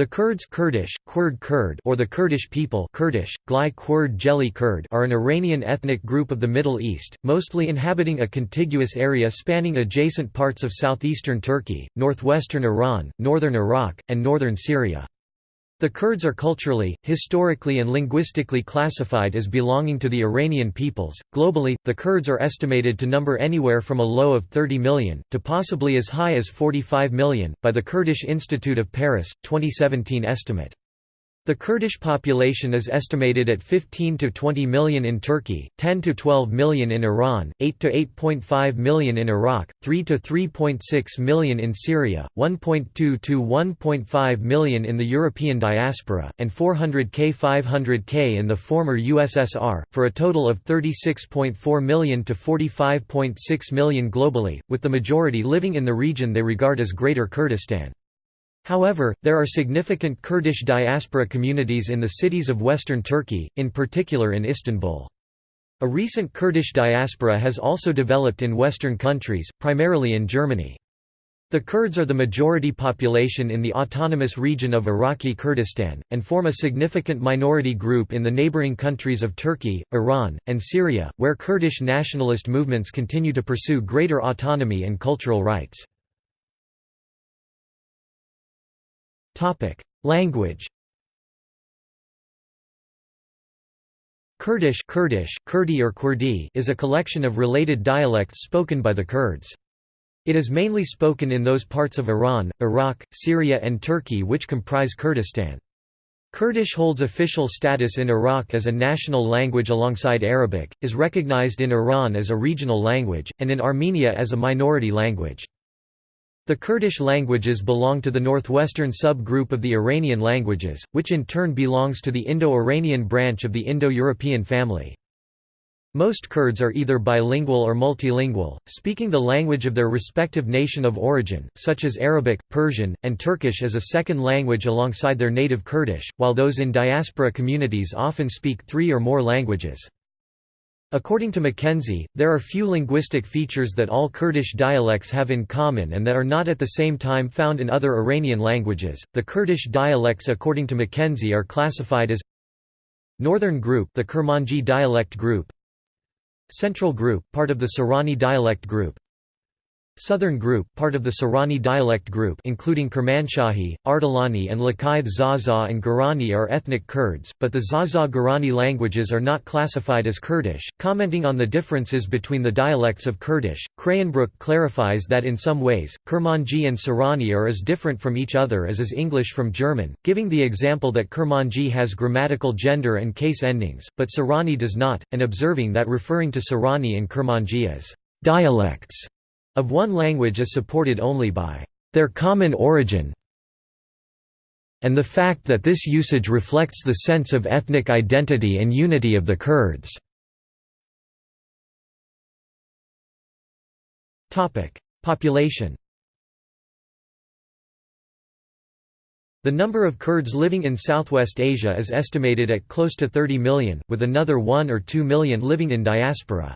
The Kurds Kurdish, Kurd Kurd or the Kurdish people Kurdish, Glai Kurd Jeli Kurd are an Iranian ethnic group of the Middle East, mostly inhabiting a contiguous area spanning adjacent parts of southeastern Turkey, northwestern Iran, northern Iraq, and northern Syria. The Kurds are culturally, historically, and linguistically classified as belonging to the Iranian peoples. Globally, the Kurds are estimated to number anywhere from a low of 30 million, to possibly as high as 45 million, by the Kurdish Institute of Paris, 2017 estimate. The Kurdish population is estimated at 15 to 20 million in Turkey, 10 to 12 million in Iran, 8 to 8.5 million in Iraq, 3 to 3.6 million in Syria, 1.2 to 1.5 million in the European diaspora, and 400k 500k in the former USSR, for a total of 36.4 million to 45.6 million globally, with the majority living in the region they regard as Greater Kurdistan. However, there are significant Kurdish diaspora communities in the cities of western Turkey, in particular in Istanbul. A recent Kurdish diaspora has also developed in western countries, primarily in Germany. The Kurds are the majority population in the autonomous region of Iraqi Kurdistan, and form a significant minority group in the neighboring countries of Turkey, Iran, and Syria, where Kurdish nationalist movements continue to pursue greater autonomy and cultural rights. Language Kurdish Kurdish, Kurdi or Kurdi is a collection of related dialects spoken by the Kurds. It is mainly spoken in those parts of Iran, Iraq, Syria and Turkey which comprise Kurdistan. Kurdish holds official status in Iraq as a national language alongside Arabic, is recognized in Iran as a regional language, and in Armenia as a minority language. The Kurdish languages belong to the northwestern sub-group of the Iranian languages, which in turn belongs to the Indo-Iranian branch of the Indo-European family. Most Kurds are either bilingual or multilingual, speaking the language of their respective nation of origin, such as Arabic, Persian, and Turkish as a second language alongside their native Kurdish, while those in diaspora communities often speak three or more languages. According to Mackenzie, there are few linguistic features that all Kurdish dialects have in common and that are not at the same time found in other Iranian languages. The Kurdish dialects according to Mackenzie are classified as Northern Group, the Kurmanji dialect group. Central Group, part of the Sorani dialect group. Southern group part of the Sorani dialect group including Kermanshahi, Ardelani and Laqqaid Zaza and Gurani are ethnic Kurds, but the Zaza-Gurani languages are not classified as Kurdish. Commenting on the differences between the dialects of Kurdish, Kreyenbroek clarifies that in some ways, Kurmanji and Sorani are as different from each other as is English from German, giving the example that Kurmanji has grammatical gender and case endings, but Sorani does not, and observing that referring to Sorani and Kurmanji as dialects of one language is supported only by their common origin and the fact that this usage reflects the sense of ethnic identity and unity of the Kurds. Population The number of Kurds living in Southwest Asia is estimated at close to 30 million, with another 1 or 2 million living in diaspora.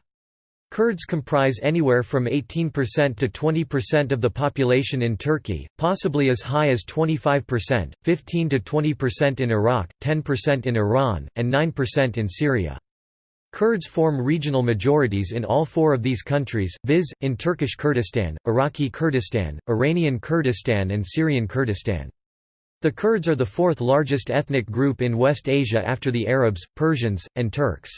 Kurds comprise anywhere from 18% to 20% of the population in Turkey, possibly as high as 25%, 15 to 20% in Iraq, 10% in Iran, and 9% in Syria. Kurds form regional majorities in all four of these countries, viz., in Turkish Kurdistan, Iraqi Kurdistan, Iranian Kurdistan and Syrian Kurdistan. The Kurds are the fourth largest ethnic group in West Asia after the Arabs, Persians, and Turks.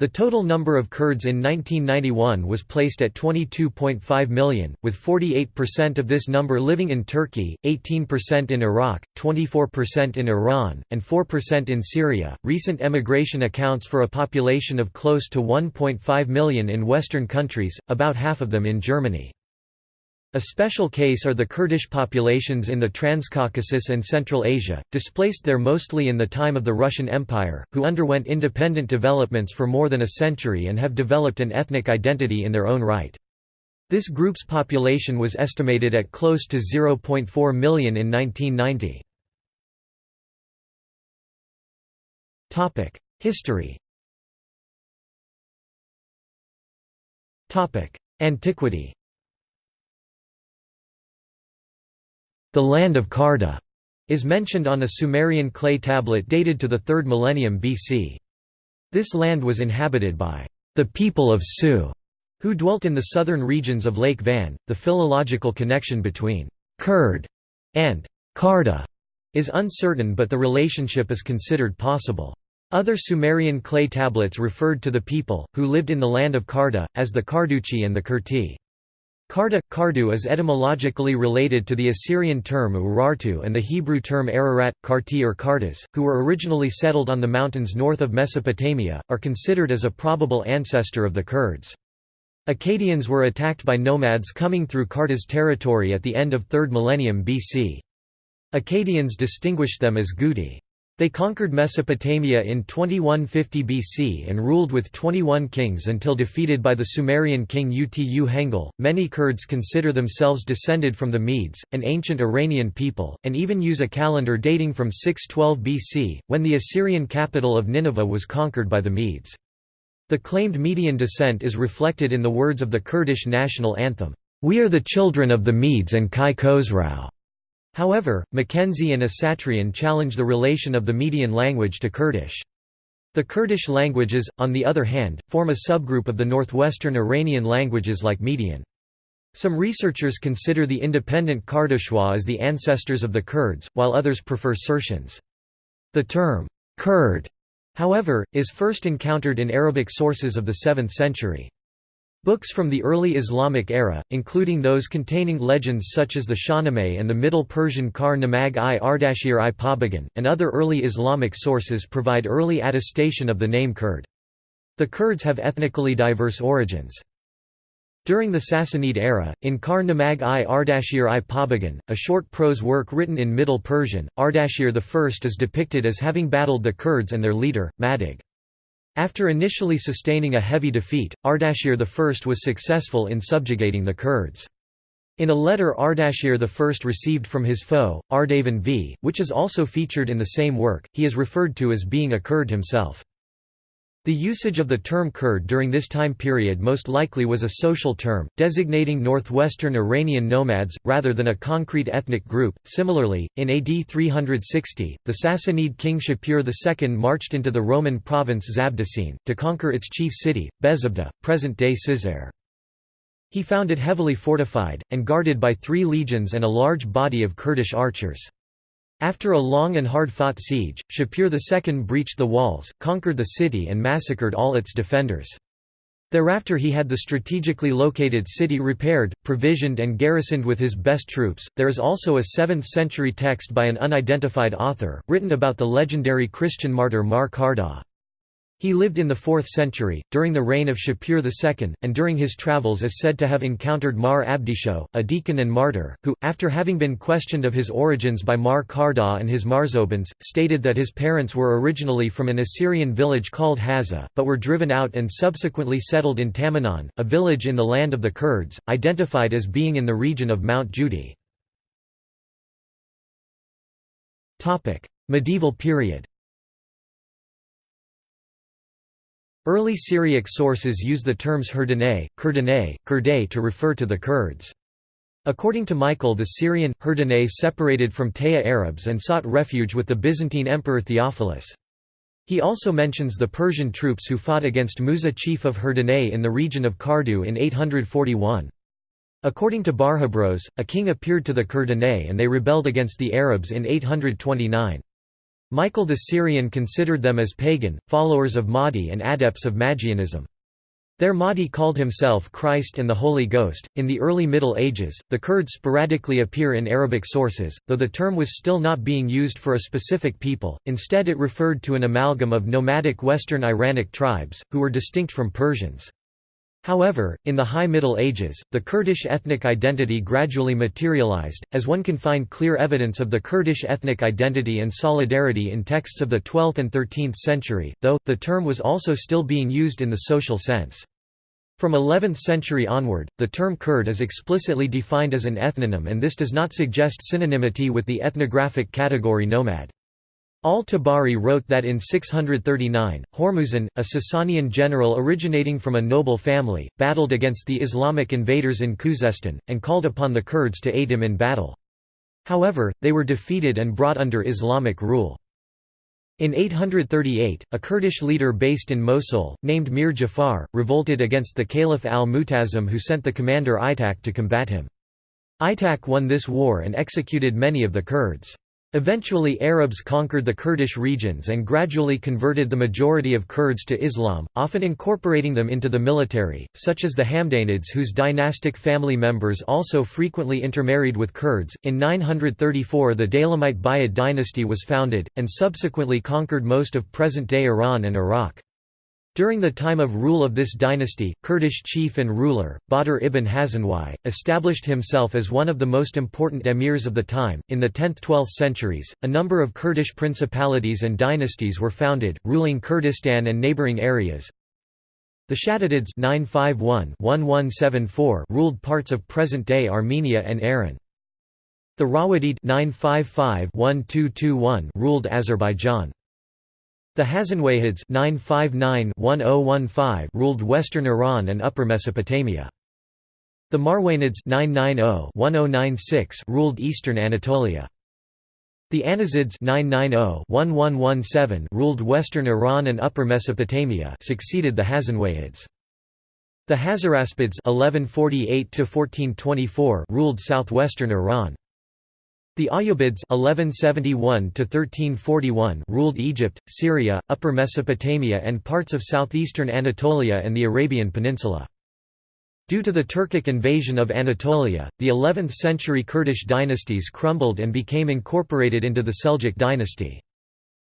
The total number of Kurds in 1991 was placed at 22.5 million, with 48% of this number living in Turkey, 18% in Iraq, 24% in Iran, and 4% in Syria. Recent emigration accounts for a population of close to 1.5 million in Western countries, about half of them in Germany. A special case are the Kurdish populations in the Transcaucasus and Central Asia, displaced there mostly in the time of the Russian Empire, who underwent independent developments for more than a century and have developed an ethnic identity in their own right. This group's population was estimated at close to 0.4 million in 1990. History Antiquity the land of Karda, is mentioned on a Sumerian clay tablet dated to the 3rd millennium BC. This land was inhabited by the people of Su, who dwelt in the southern regions of Lake Van. The philological connection between Kurd and Karda is uncertain but the relationship is considered possible. Other Sumerian clay tablets referred to the people, who lived in the land of Karda, as the Karduchi and the Kurti. Karda, Kardu is etymologically related to the Assyrian term Urartu and the Hebrew term Ararat, Karti or Kardas, who were originally settled on the mountains north of Mesopotamia, are considered as a probable ancestor of the Kurds. Akkadians were attacked by nomads coming through Karda's territory at the end of 3rd millennium BC. Akkadians distinguished them as Guti. They conquered Mesopotamia in 2150 BC and ruled with 21 kings until defeated by the Sumerian king Utu Hengal. Many Kurds consider themselves descended from the Medes, an ancient Iranian people, and even use a calendar dating from 612 BC, when the Assyrian capital of Nineveh was conquered by the Medes. The claimed Median descent is reflected in the words of the Kurdish national anthem, "'We are the children of the Medes and Kai Khosrau'". However, Mackenzie and Asatrian challenge the relation of the Median language to Kurdish. The Kurdish languages, on the other hand, form a subgroup of the northwestern Iranian languages like Median. Some researchers consider the independent Kardushwa as the ancestors of the Kurds, while others prefer Cyrtians. The term, Kurd However, is first encountered in Arabic sources of the 7th century. Books from the early Islamic era, including those containing legends such as the Shahnameh and the Middle Persian Kar Namag i Ardashir i Pabagan, and other early Islamic sources provide early attestation of the name Kurd. The Kurds have ethnically diverse origins. During the Sassanid era, in Kar Namag i Ardashir i Pabagan, a short prose work written in Middle Persian, Ardashir I is depicted as having battled the Kurds and their leader, Madig. After initially sustaining a heavy defeat, Ardashir I was successful in subjugating the Kurds. In a letter Ardashir I received from his foe, Ardavan V, which is also featured in the same work, he is referred to as being a Kurd himself. The usage of the term Kurd during this time period most likely was a social term, designating northwestern Iranian nomads, rather than a concrete ethnic group. Similarly, in AD 360, the Sassanid king Shapur II marched into the Roman province Zabdicene, to conquer its chief city, Bezabda, present-day Cizre. He found it heavily fortified, and guarded by three legions and a large body of Kurdish archers. After a long and hard-fought siege, Shapur II breached the walls, conquered the city and massacred all its defenders. Thereafter he had the strategically located city repaired, provisioned and garrisoned with his best troops. There is also a 7th century text by an unidentified author, written about the legendary Christian martyr Mar Karda. He lived in the 4th century, during the reign of Shapur II, and during his travels is said to have encountered Mar Abdisho, a deacon and martyr, who, after having been questioned of his origins by Mar Karda and his Marzobans, stated that his parents were originally from an Assyrian village called Haza, but were driven out and subsequently settled in Tamanan, a village in the land of the Kurds, identified as being in the region of Mount Judi. Medieval period Early Syriac sources use the terms Herdane, Kurdane, Kurday to refer to the Kurds. According to Michael the Syrian, Herdane separated from Taya Arabs and sought refuge with the Byzantine Emperor Theophilus. He also mentions the Persian troops who fought against Musa chief of Herdane in the region of Kardu in 841. According to Barhebraeus, a king appeared to the Kurdane and they rebelled against the Arabs in 829. Michael the Syrian considered them as pagan, followers of Mahdi and adepts of Magianism. Their Mahdi called himself Christ and the Holy Ghost. In the early Middle Ages, the Kurds sporadically appear in Arabic sources, though the term was still not being used for a specific people, instead, it referred to an amalgam of nomadic Western Iranic tribes, who were distinct from Persians. However, in the High Middle Ages, the Kurdish ethnic identity gradually materialized, as one can find clear evidence of the Kurdish ethnic identity and solidarity in texts of the 12th and 13th century, though, the term was also still being used in the social sense. From 11th century onward, the term Kurd is explicitly defined as an ethnonym and this does not suggest synonymity with the ethnographic category nomad. Al-Tabari wrote that in 639, Hormuzan, a Sasanian general originating from a noble family, battled against the Islamic invaders in Khuzestan, and called upon the Kurds to aid him in battle. However, they were defeated and brought under Islamic rule. In 838, a Kurdish leader based in Mosul, named Mir Jafar, revolted against the Caliph al-Mu'tasim who sent the commander Aitak to combat him. Aitak won this war and executed many of the Kurds. Eventually Arabs conquered the Kurdish regions and gradually converted the majority of Kurds to Islam, often incorporating them into the military, such as the Hamdanids whose dynastic family members also frequently intermarried with Kurds. In 934 the Daylamite Buyid dynasty was founded, and subsequently conquered most of present-day Iran and Iraq. During the time of rule of this dynasty, Kurdish chief and ruler, Badr ibn Hazanwai, established himself as one of the most important emirs of the time. In the 10th–12th centuries, a number of Kurdish principalities and dynasties were founded, ruling Kurdistan and neighboring areas. The 951-1174 ruled parts of present-day Armenia and Aran. The 955-1221 ruled Azerbaijan. The Hasanwayhids 959-1015 ruled western Iran and upper Mesopotamia. The Marwanids 990-1096 ruled eastern Anatolia. The Annazids 990-1117 ruled western Iran and upper Mesopotamia succeeded the Hasanwayhids. The Hazaraspids 1148 ruled southwestern Iran. The Ayyubids 1171 ruled Egypt, Syria, Upper Mesopotamia and parts of southeastern Anatolia and the Arabian Peninsula. Due to the Turkic invasion of Anatolia, the 11th-century Kurdish dynasties crumbled and became incorporated into the Seljuk dynasty.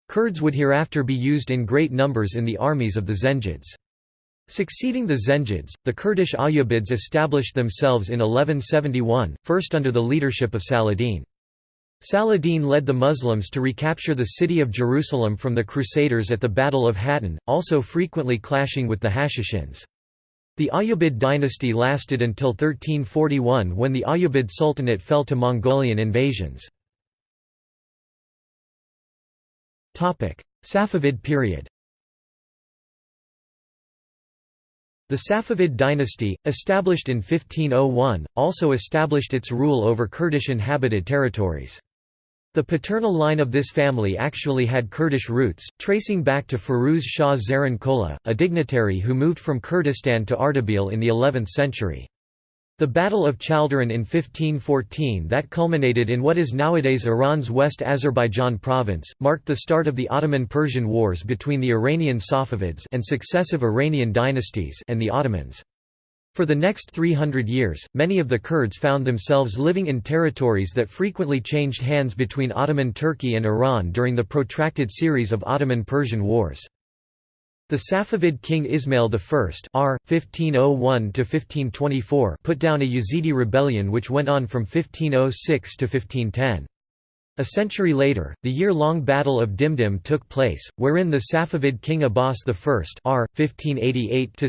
Kurds would hereafter be used in great numbers in the armies of the Zengids. Succeeding the Zengids, the Kurdish Ayyubids established themselves in 1171, first under the leadership of Saladin. Saladin led the Muslims to recapture the city of Jerusalem from the Crusaders at the Battle of Hattin, also frequently clashing with the Hashishins. The Ayyubid dynasty lasted until 1341 when the Ayyubid Sultanate fell to Mongolian invasions. Safavid period The Safavid dynasty, established in 1501, also established its rule over Kurdish inhabited territories. The paternal line of this family actually had Kurdish roots, tracing back to Firuz Shah Zaran Kola, a dignitary who moved from Kurdistan to Ardabil in the 11th century. The Battle of Chaldiran in 1514 that culminated in what is nowadays Iran's West Azerbaijan province, marked the start of the Ottoman-Persian Wars between the Iranian Safavids and successive Iranian dynasties and the Ottomans. For the next 300 years, many of the Kurds found themselves living in territories that frequently changed hands between Ottoman Turkey and Iran during the protracted series of Ottoman-Persian wars. The Safavid king Ismail I R. 1501 put down a Yazidi rebellion which went on from 1506 to 1510. A century later, the year-long Battle of Dimdim took place, wherein the Safavid king Abbas I R. 1588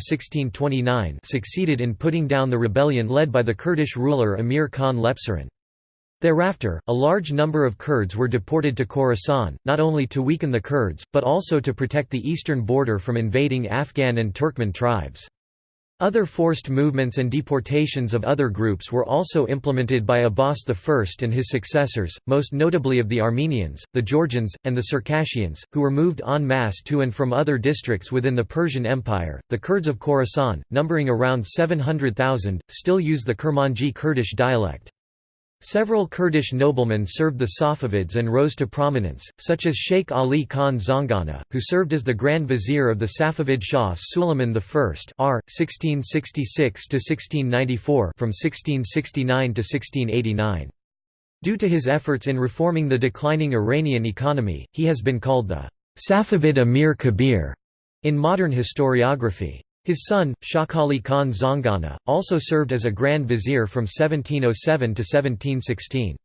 succeeded in putting down the rebellion led by the Kurdish ruler Emir Khan Lepzerin. Thereafter, a large number of Kurds were deported to Khorasan, not only to weaken the Kurds, but also to protect the eastern border from invading Afghan and Turkmen tribes. Other forced movements and deportations of other groups were also implemented by Abbas I and his successors, most notably of the Armenians, the Georgians, and the Circassians, who were moved en masse to and from other districts within the Persian Empire. The Kurds of Khorasan, numbering around 700,000, still use the Kurmanji Kurdish dialect. Several Kurdish noblemen served the Safavids and rose to prominence, such as Sheikh Ali Khan Zangana, who served as the Grand Vizier of the Safavid Shah Suleiman I R. 1666–1694 from 1669 to 1689. Due to his efforts in reforming the declining Iranian economy, he has been called the Safavid Amir Kabir in modern historiography. His son, Shakhali Khan Zangana, also served as a Grand Vizier from 1707 to 1716.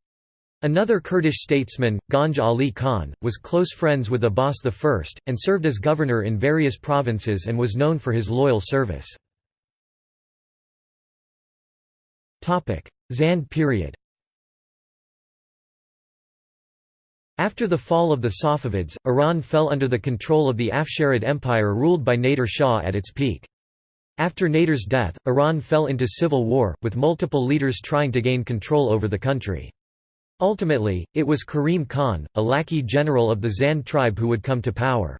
Another Kurdish statesman, Ganj Ali Khan, was close friends with Abbas I, and served as governor in various provinces and was known for his loyal service. Zand period After the fall of the Safavids, Iran fell under the control of the Afsharid Empire ruled by Nader Shah at its peak. After Nader's death, Iran fell into civil war, with multiple leaders trying to gain control over the country. Ultimately, it was Karim Khan, a Laki general of the Zand tribe who would come to power.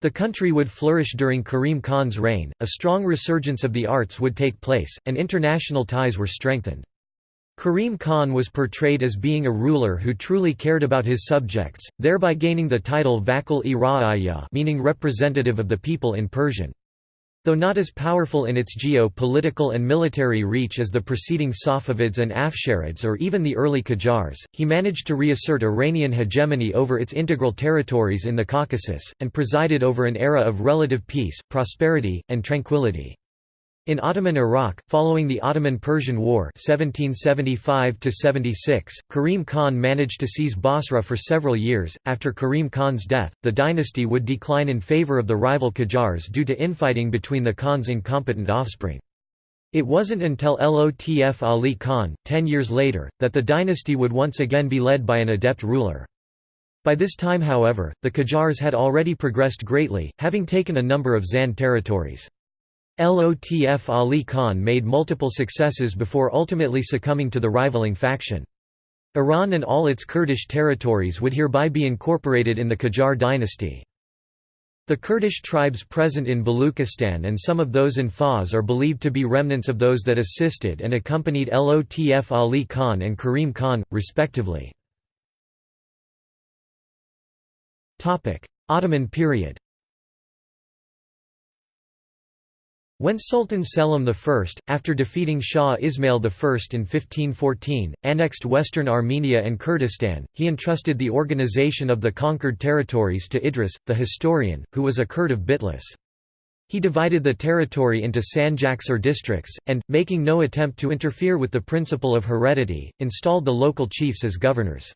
The country would flourish during Karim Khan's reign, a strong resurgence of the arts would take place, and international ties were strengthened. Karim Khan was portrayed as being a ruler who truly cared about his subjects, thereby gaining the title Vakil-i meaning representative of the people in Persian. Though not as powerful in its geo-political and military reach as the preceding Safavids and Afsharids or even the early Qajars, he managed to reassert Iranian hegemony over its integral territories in the Caucasus, and presided over an era of relative peace, prosperity, and tranquility. In Ottoman Iraq, following the Ottoman-Persian War 1775 Karim Khan managed to seize Basra for several years. After Karim Khan's death, the dynasty would decline in favor of the rival Qajars due to infighting between the Khan's incompetent offspring. It wasn't until Lotf Ali Khan, ten years later, that the dynasty would once again be led by an adept ruler. By this time however, the Qajars had already progressed greatly, having taken a number of Zand territories. Lotf Ali Khan made multiple successes before ultimately succumbing to the rivaling faction. Iran and all its Kurdish territories would hereby be incorporated in the Qajar dynasty. The Kurdish tribes present in Baluchistan and some of those in Fars are believed to be remnants of those that assisted and accompanied Lotf Ali Khan and Karim Khan, respectively. Ottoman period When Sultan Selim I, after defeating Shah Ismail I in 1514, annexed western Armenia and Kurdistan, he entrusted the organization of the conquered territories to Idris, the historian, who was a Kurd of Bitlis. He divided the territory into sanjaks or districts, and, making no attempt to interfere with the principle of heredity, installed the local chiefs as governors.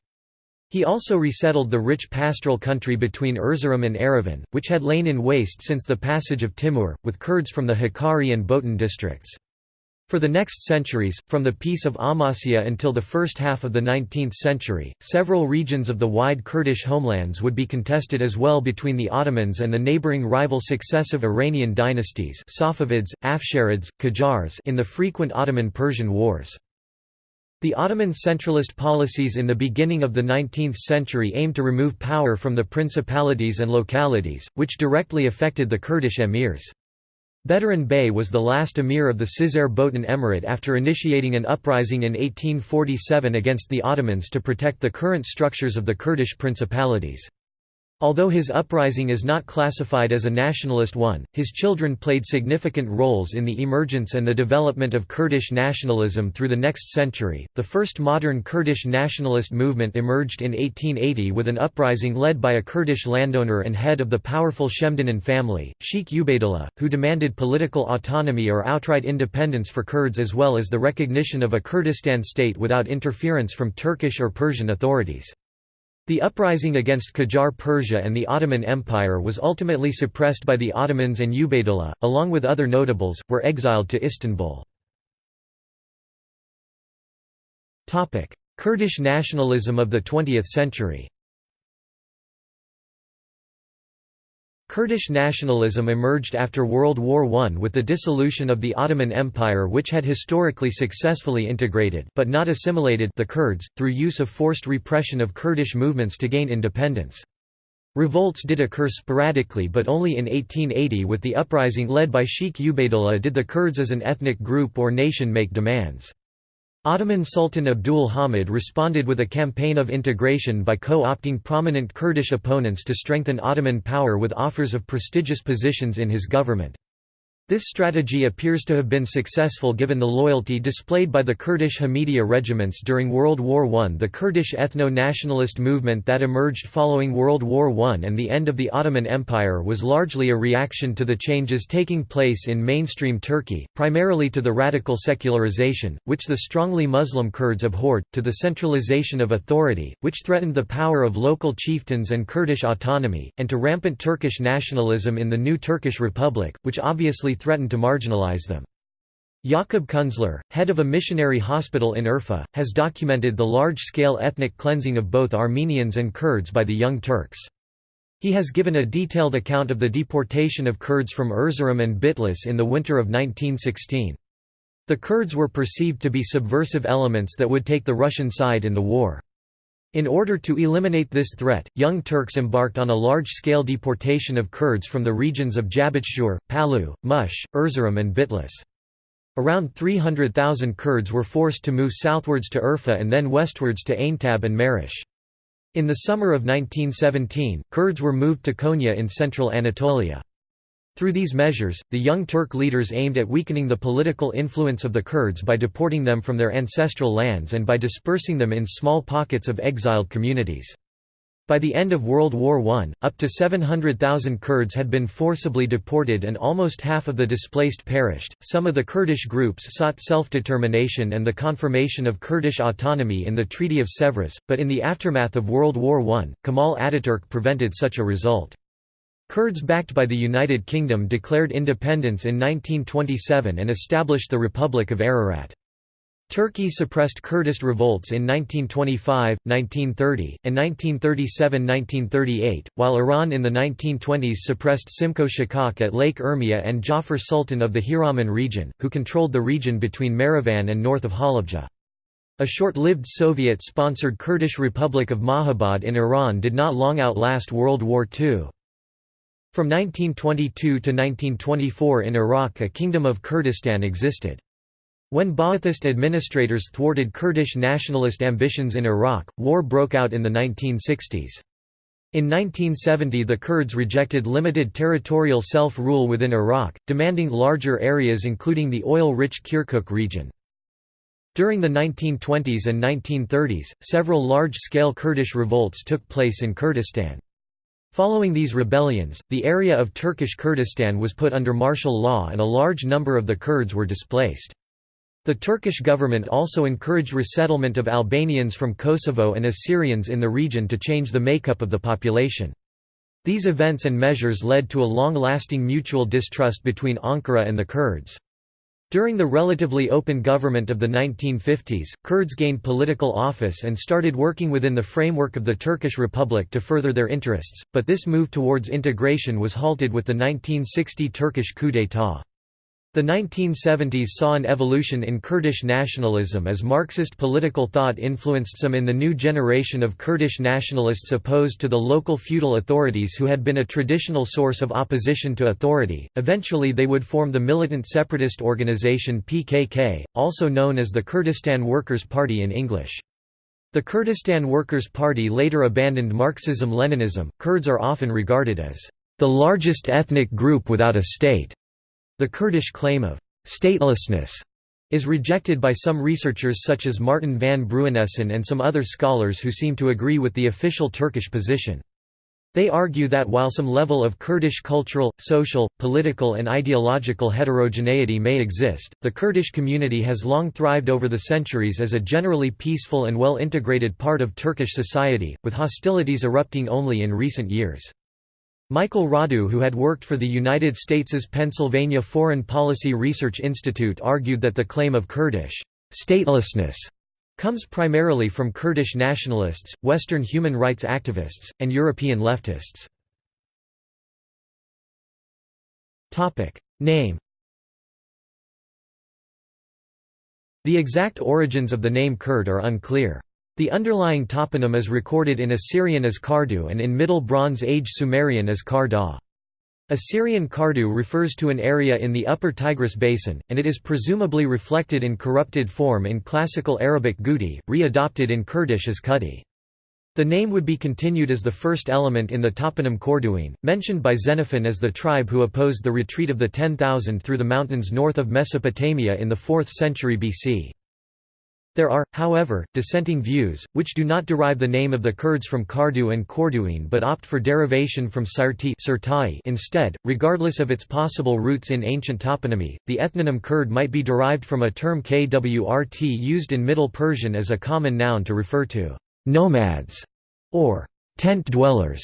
He also resettled the rich pastoral country between Erzurum and Erivan, which had lain in waste since the passage of Timur, with Kurds from the Hakkari and Botan districts. For the next centuries, from the Peace of Amasya until the first half of the 19th century, several regions of the wide Kurdish homelands would be contested as well between the Ottomans and the neighboring rival successive Iranian dynasties Safavids, Afsharids, Qajars in the frequent Ottoman-Persian wars. The Ottoman centralist policies in the beginning of the 19th century aimed to remove power from the principalities and localities, which directly affected the Kurdish emirs. Bedran Bey was the last emir of the Cizre Botan Emirate after initiating an uprising in 1847 against the Ottomans to protect the current structures of the Kurdish principalities. Although his uprising is not classified as a nationalist one, his children played significant roles in the emergence and the development of Kurdish nationalism through the next century. The first modern Kurdish nationalist movement emerged in 1880 with an uprising led by a Kurdish landowner and head of the powerful Shemdinan family, Sheikh Ubaydullah, who demanded political autonomy or outright independence for Kurds as well as the recognition of a Kurdistan state without interference from Turkish or Persian authorities. The uprising against Qajar Persia and the Ottoman Empire was ultimately suppressed by the Ottomans and Ubaydullah, along with other notables, were exiled to Istanbul. Kurdish nationalism of the 20th century Kurdish nationalism emerged after World War I with the dissolution of the Ottoman Empire which had historically successfully integrated but not assimilated the Kurds, through use of forced repression of Kurdish movements to gain independence. Revolts did occur sporadically but only in 1880 with the uprising led by Sheikh Ubaydullah did the Kurds as an ethnic group or nation make demands. Ottoman Sultan Abdul Hamid responded with a campaign of integration by co-opting prominent Kurdish opponents to strengthen Ottoman power with offers of prestigious positions in his government. This strategy appears to have been successful given the loyalty displayed by the Kurdish Hamidiya regiments during World War I. The Kurdish ethno-nationalist movement that emerged following World War I and the end of the Ottoman Empire was largely a reaction to the changes taking place in mainstream Turkey, primarily to the radical secularization, which the strongly Muslim Kurds abhorred, to the centralization of authority, which threatened the power of local chieftains and Kurdish autonomy, and to rampant Turkish nationalism in the new Turkish Republic, which obviously threatened to marginalize them. Jakob Kunzler, head of a missionary hospital in Urfa, has documented the large-scale ethnic cleansing of both Armenians and Kurds by the Young Turks. He has given a detailed account of the deportation of Kurds from Erzurum and Bitlis in the winter of 1916. The Kurds were perceived to be subversive elements that would take the Russian side in the war. In order to eliminate this threat, Young Turks embarked on a large-scale deportation of Kurds from the regions of Jabashur, Palu, Mush, Erzurum and Bitlis. Around 300,000 Kurds were forced to move southwards to Urfa and then westwards to Aintab and Marash. In the summer of 1917, Kurds were moved to Konya in central Anatolia. Through these measures, the Young Turk leaders aimed at weakening the political influence of the Kurds by deporting them from their ancestral lands and by dispersing them in small pockets of exiled communities. By the end of World War I, up to 700,000 Kurds had been forcibly deported and almost half of the displaced perished. Some of the Kurdish groups sought self-determination and the confirmation of Kurdish autonomy in the Treaty of Sèvres, but in the aftermath of World War I, Kemal Ataturk prevented such a result. Kurds backed by the United Kingdom declared independence in 1927 and established the Republic of Ararat. Turkey suppressed Kurdist revolts in 1925, 1930, and 1937–1938, while Iran in the 1920s suppressed Simko Shikak at Lake Urmia and Jafar Sultan of the Hiraman region, who controlled the region between Marivan and north of Halabja. A short-lived Soviet-sponsored Kurdish Republic of Mahabad in Iran did not long outlast World War II. From 1922 to 1924 in Iraq a Kingdom of Kurdistan existed. When Ba'athist administrators thwarted Kurdish nationalist ambitions in Iraq, war broke out in the 1960s. In 1970 the Kurds rejected limited territorial self-rule within Iraq, demanding larger areas including the oil-rich Kirkuk region. During the 1920s and 1930s, several large-scale Kurdish revolts took place in Kurdistan. Following these rebellions, the area of Turkish Kurdistan was put under martial law and a large number of the Kurds were displaced. The Turkish government also encouraged resettlement of Albanians from Kosovo and Assyrians in the region to change the makeup of the population. These events and measures led to a long-lasting mutual distrust between Ankara and the Kurds. During the relatively open government of the 1950s, Kurds gained political office and started working within the framework of the Turkish Republic to further their interests, but this move towards integration was halted with the 1960 Turkish coup d'état. The 1970s saw an evolution in Kurdish nationalism as Marxist political thought influenced some in the new generation of Kurdish nationalists opposed to the local feudal authorities who had been a traditional source of opposition to authority. Eventually, they would form the militant separatist organization PKK, also known as the Kurdistan Workers' Party in English. The Kurdistan Workers' Party later abandoned Marxism Leninism. Kurds are often regarded as the largest ethnic group without a state. The Kurdish claim of «statelessness» is rejected by some researchers such as Martin van Bruinessen and some other scholars who seem to agree with the official Turkish position. They argue that while some level of Kurdish cultural, social, political and ideological heterogeneity may exist, the Kurdish community has long thrived over the centuries as a generally peaceful and well-integrated part of Turkish society, with hostilities erupting only in recent years. Michael Radu who had worked for the United States's Pennsylvania Foreign Policy Research Institute argued that the claim of Kurdish statelessness comes primarily from Kurdish nationalists, Western human rights activists, and European leftists. Name The exact origins of the name Kurd are unclear. The underlying toponym is recorded in Assyrian as Kardu and in Middle Bronze Age Sumerian as Karda. Assyrian Kardu refers to an area in the upper Tigris basin, and it is presumably reflected in corrupted form in Classical Arabic Gudi, re-adopted in Kurdish as Kudi. The name would be continued as the first element in the toponym Corduene, mentioned by Xenophon as the tribe who opposed the retreat of the Ten Thousand through the mountains north of Mesopotamia in the 4th century BC. There are, however, dissenting views, which do not derive the name of the Kurds from Kardu and Corduene but opt for derivation from Sirti instead, regardless of its possible roots in ancient toponymy. The ethnonym Kurd might be derived from a term kwrt used in Middle Persian as a common noun to refer to nomads or tent dwellers.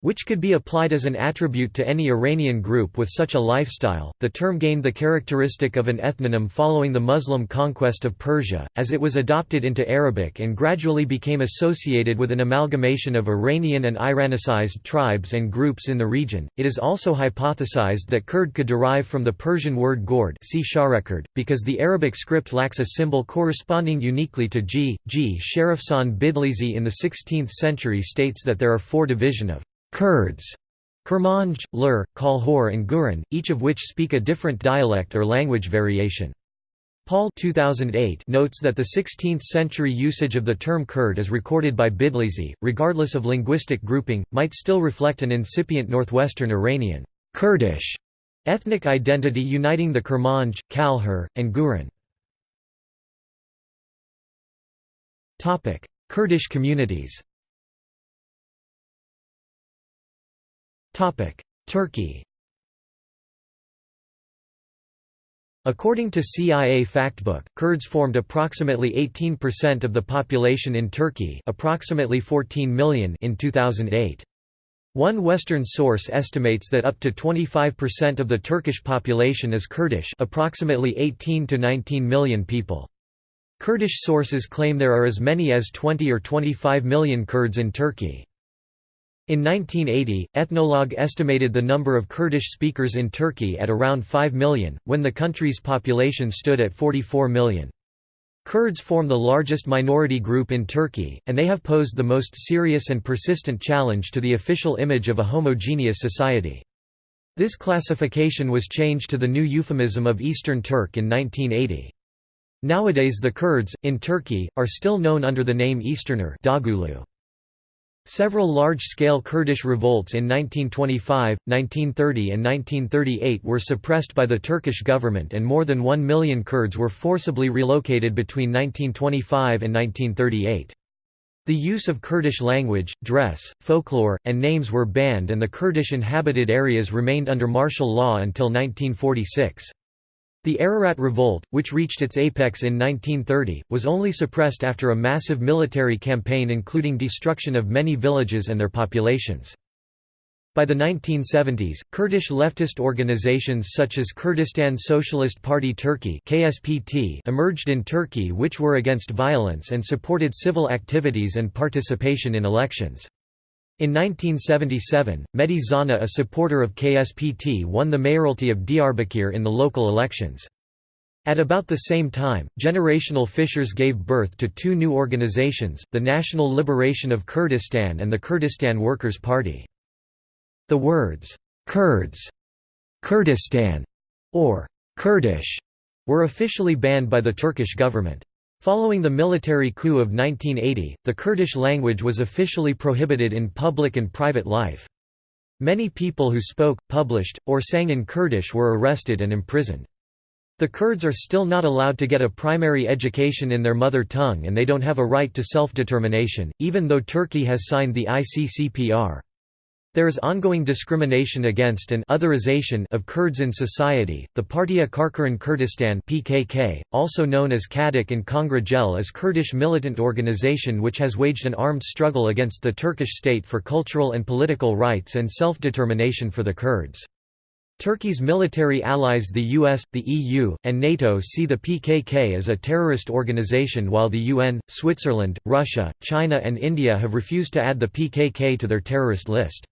Which could be applied as an attribute to any Iranian group with such a lifestyle. The term gained the characteristic of an ethnonym following the Muslim conquest of Persia, as it was adopted into Arabic and gradually became associated with an amalgamation of Iranian and Iranicized tribes and groups in the region. It is also hypothesized that Kurd could derive from the Persian word gord, see because the Arabic script lacks a symbol corresponding uniquely to G. G. Sharafkhan Bidlisi in the 16th century states that there are four division of Kurds, Kurmanj, Lur, Kalhor and Guran, each of which speak a different dialect or language variation. Paul 2008 notes that the 16th-century usage of the term Kurd as recorded by Bidlisi, regardless of linguistic grouping, might still reflect an incipient northwestern Iranian Kurdish ethnic identity uniting the Kurmanj, Kalhor, and Guran. Kurdish communities Turkey According to CIA Factbook, Kurds formed approximately 18% of the population in Turkey approximately 14 million in 2008. One Western source estimates that up to 25% of the Turkish population is Kurdish approximately 18 to 19 million people. Kurdish sources claim there are as many as 20 or 25 million Kurds in Turkey. In 1980, Ethnologue estimated the number of Kurdish speakers in Turkey at around 5 million, when the country's population stood at 44 million. Kurds form the largest minority group in Turkey, and they have posed the most serious and persistent challenge to the official image of a homogeneous society. This classification was changed to the new euphemism of Eastern Turk in 1980. Nowadays the Kurds, in Turkey, are still known under the name Easterner Dagulu. Several large-scale Kurdish revolts in 1925, 1930 and 1938 were suppressed by the Turkish government and more than one million Kurds were forcibly relocated between 1925 and 1938. The use of Kurdish language, dress, folklore, and names were banned and the Kurdish inhabited areas remained under martial law until 1946. The Ararat Revolt, which reached its apex in 1930, was only suppressed after a massive military campaign including destruction of many villages and their populations. By the 1970s, Kurdish leftist organizations such as Kurdistan Socialist Party Turkey (KSPT) emerged in Turkey which were against violence and supported civil activities and participation in elections. In 1977, Mehdi Zana a supporter of KSPT won the mayoralty of Diyarbakir in the local elections. At about the same time, generational fissures gave birth to two new organizations, the National Liberation of Kurdistan and the Kurdistan Workers' Party. The words, Kurds, Kurdistan, or Kurdish, were officially banned by the Turkish government. Following the military coup of 1980, the Kurdish language was officially prohibited in public and private life. Many people who spoke, published, or sang in Kurdish were arrested and imprisoned. The Kurds are still not allowed to get a primary education in their mother tongue and they don't have a right to self-determination, even though Turkey has signed the ICCPR. There is ongoing discrimination against and otherization of Kurds in society. The Partia Karkaran Kurdistan (PKK), also known as KADEK and Kongra Gel, is Kurdish militant organization which has waged an armed struggle against the Turkish state for cultural and political rights and self-determination for the Kurds. Turkey's military allies the US, the EU, and NATO see the PKK as a terrorist organization while the UN, Switzerland, Russia, China and India have refused to add the PKK to their terrorist list.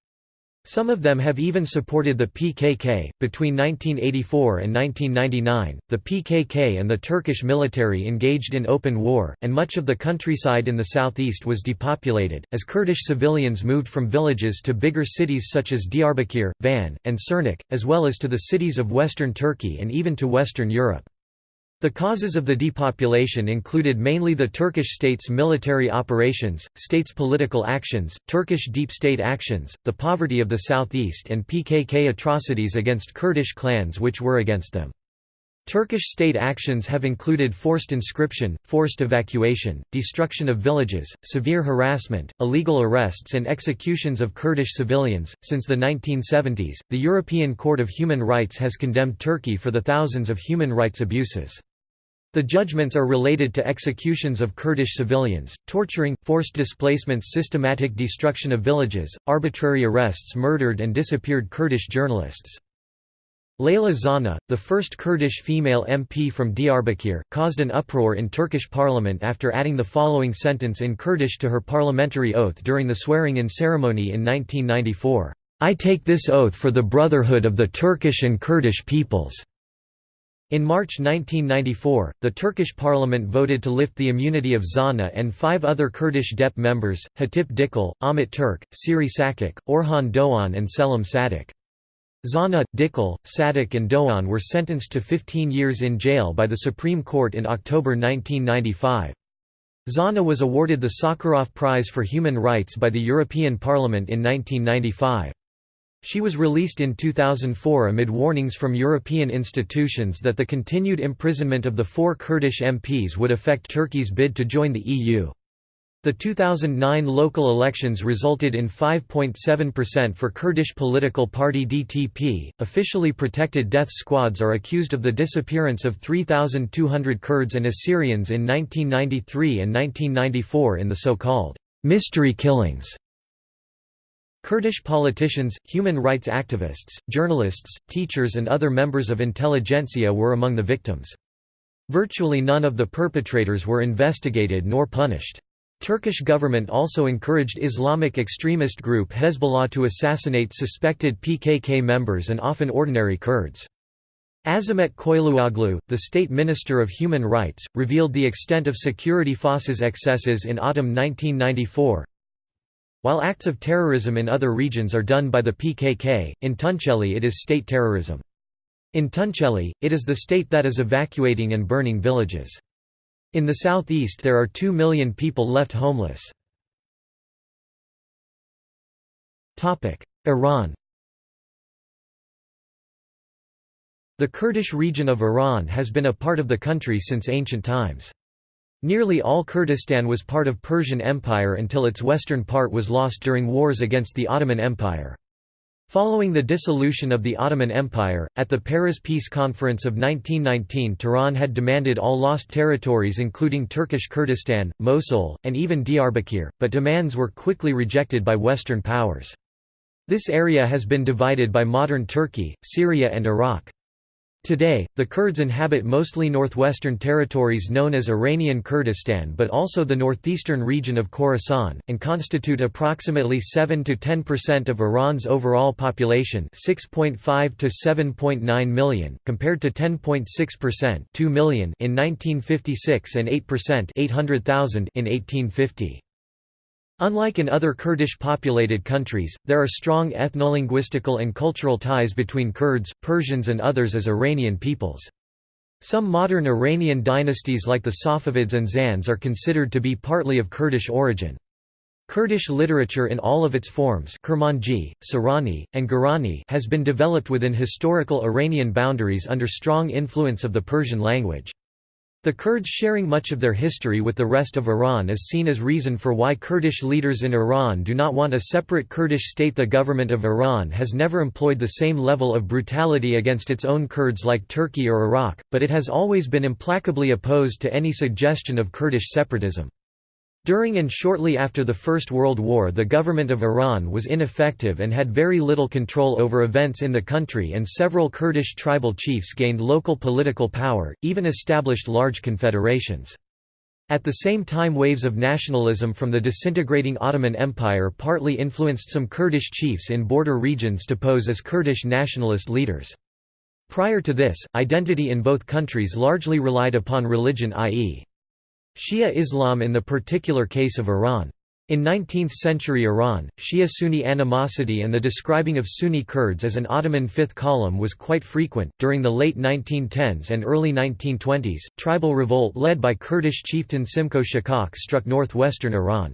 Some of them have even supported the PKK. Between 1984 and 1999, the PKK and the Turkish military engaged in open war, and much of the countryside in the southeast was depopulated, as Kurdish civilians moved from villages to bigger cities such as Diyarbakir, Van, and Sirnak, as well as to the cities of western Turkey and even to Western Europe. The causes of the depopulation included mainly the Turkish state's military operations, state's political actions, Turkish deep state actions, the poverty of the southeast and PKK atrocities against Kurdish clans which were against them. Turkish state actions have included forced inscription, forced evacuation, destruction of villages, severe harassment, illegal arrests, and executions of Kurdish civilians. Since the 1970s, the European Court of Human Rights has condemned Turkey for the thousands of human rights abuses. The judgments are related to executions of Kurdish civilians, torturing, forced displacements systematic destruction of villages, arbitrary arrests murdered and disappeared Kurdish journalists. Leyla Zana, the first Kurdish female MP from Diyarbakir, caused an uproar in Turkish parliament after adding the following sentence in Kurdish to her parliamentary oath during the swearing-in ceremony in 1994, "'I take this oath for the brotherhood of the Turkish and Kurdish peoples' In March 1994, the Turkish parliament voted to lift the immunity of Zana and five other Kurdish DEP members, Hatip Dicle, Ahmet Turk, Siri Sakik, Orhan Doğan and Selim Sadak. Zana, Dicle, Sadak and Doğan were sentenced to 15 years in jail by the Supreme Court in October 1995. Zana was awarded the Sakharov Prize for Human Rights by the European Parliament in 1995. She was released in 2004 amid warnings from European institutions that the continued imprisonment of the four Kurdish MPs would affect Turkey's bid to join the EU. The 2009 local elections resulted in 5.7% for Kurdish political party DTP. Officially protected death squads are accused of the disappearance of 3,200 Kurds and Assyrians in 1993 and 1994 in the so called mystery killings. Kurdish politicians, human rights activists, journalists, teachers and other members of intelligentsia were among the victims. Virtually none of the perpetrators were investigated nor punished. Turkish government also encouraged Islamic extremist group Hezbollah to assassinate suspected PKK members and often ordinary Kurds. Azimet Koyluoglu, the State Minister of Human Rights, revealed the extent of security forces excesses in autumn 1994, while acts of terrorism in other regions are done by the PKK, in Tunceli it is state terrorism. In Tunceli, it is the state that is evacuating and burning villages. In the southeast there are 2 million people left homeless. Iran The Kurdish region of Iran has been a part of the country since ancient times. Nearly all Kurdistan was part of Persian Empire until its western part was lost during wars against the Ottoman Empire. Following the dissolution of the Ottoman Empire, at the Paris Peace Conference of 1919 Tehran had demanded all lost territories including Turkish Kurdistan, Mosul, and even Diyarbakir, but demands were quickly rejected by Western powers. This area has been divided by modern Turkey, Syria and Iraq. Today, the Kurds inhabit mostly northwestern territories known as Iranian Kurdistan but also the northeastern region of Khorasan, and constitute approximately 7–10% of Iran's overall population 6.5 to 7.9 million, compared to 10.6% 2 million in 1956 and 8% 800,000 in 1850. Unlike in other Kurdish-populated countries, there are strong ethnolinguistical and cultural ties between Kurds, Persians and others as Iranian peoples. Some modern Iranian dynasties like the Safavids and Zands are considered to be partly of Kurdish origin. Kurdish literature in all of its forms Kurmanji, Sorani, and Gurani has been developed within historical Iranian boundaries under strong influence of the Persian language. The Kurds sharing much of their history with the rest of Iran is seen as reason for why Kurdish leaders in Iran do not want a separate Kurdish state The government of Iran has never employed the same level of brutality against its own Kurds like Turkey or Iraq, but it has always been implacably opposed to any suggestion of Kurdish separatism. During and shortly after the First World War the government of Iran was ineffective and had very little control over events in the country and several Kurdish tribal chiefs gained local political power, even established large confederations. At the same time waves of nationalism from the disintegrating Ottoman Empire partly influenced some Kurdish chiefs in border regions to pose as Kurdish nationalist leaders. Prior to this, identity in both countries largely relied upon religion i.e. Shia Islam in the particular case of Iran. In 19th-century Iran, Shia-Sunni animosity and the describing of Sunni Kurds as an Ottoman fifth column was quite frequent. During the late 1910s and early 1920s, tribal revolt led by Kurdish chieftain Simko Shikak struck northwestern Iran.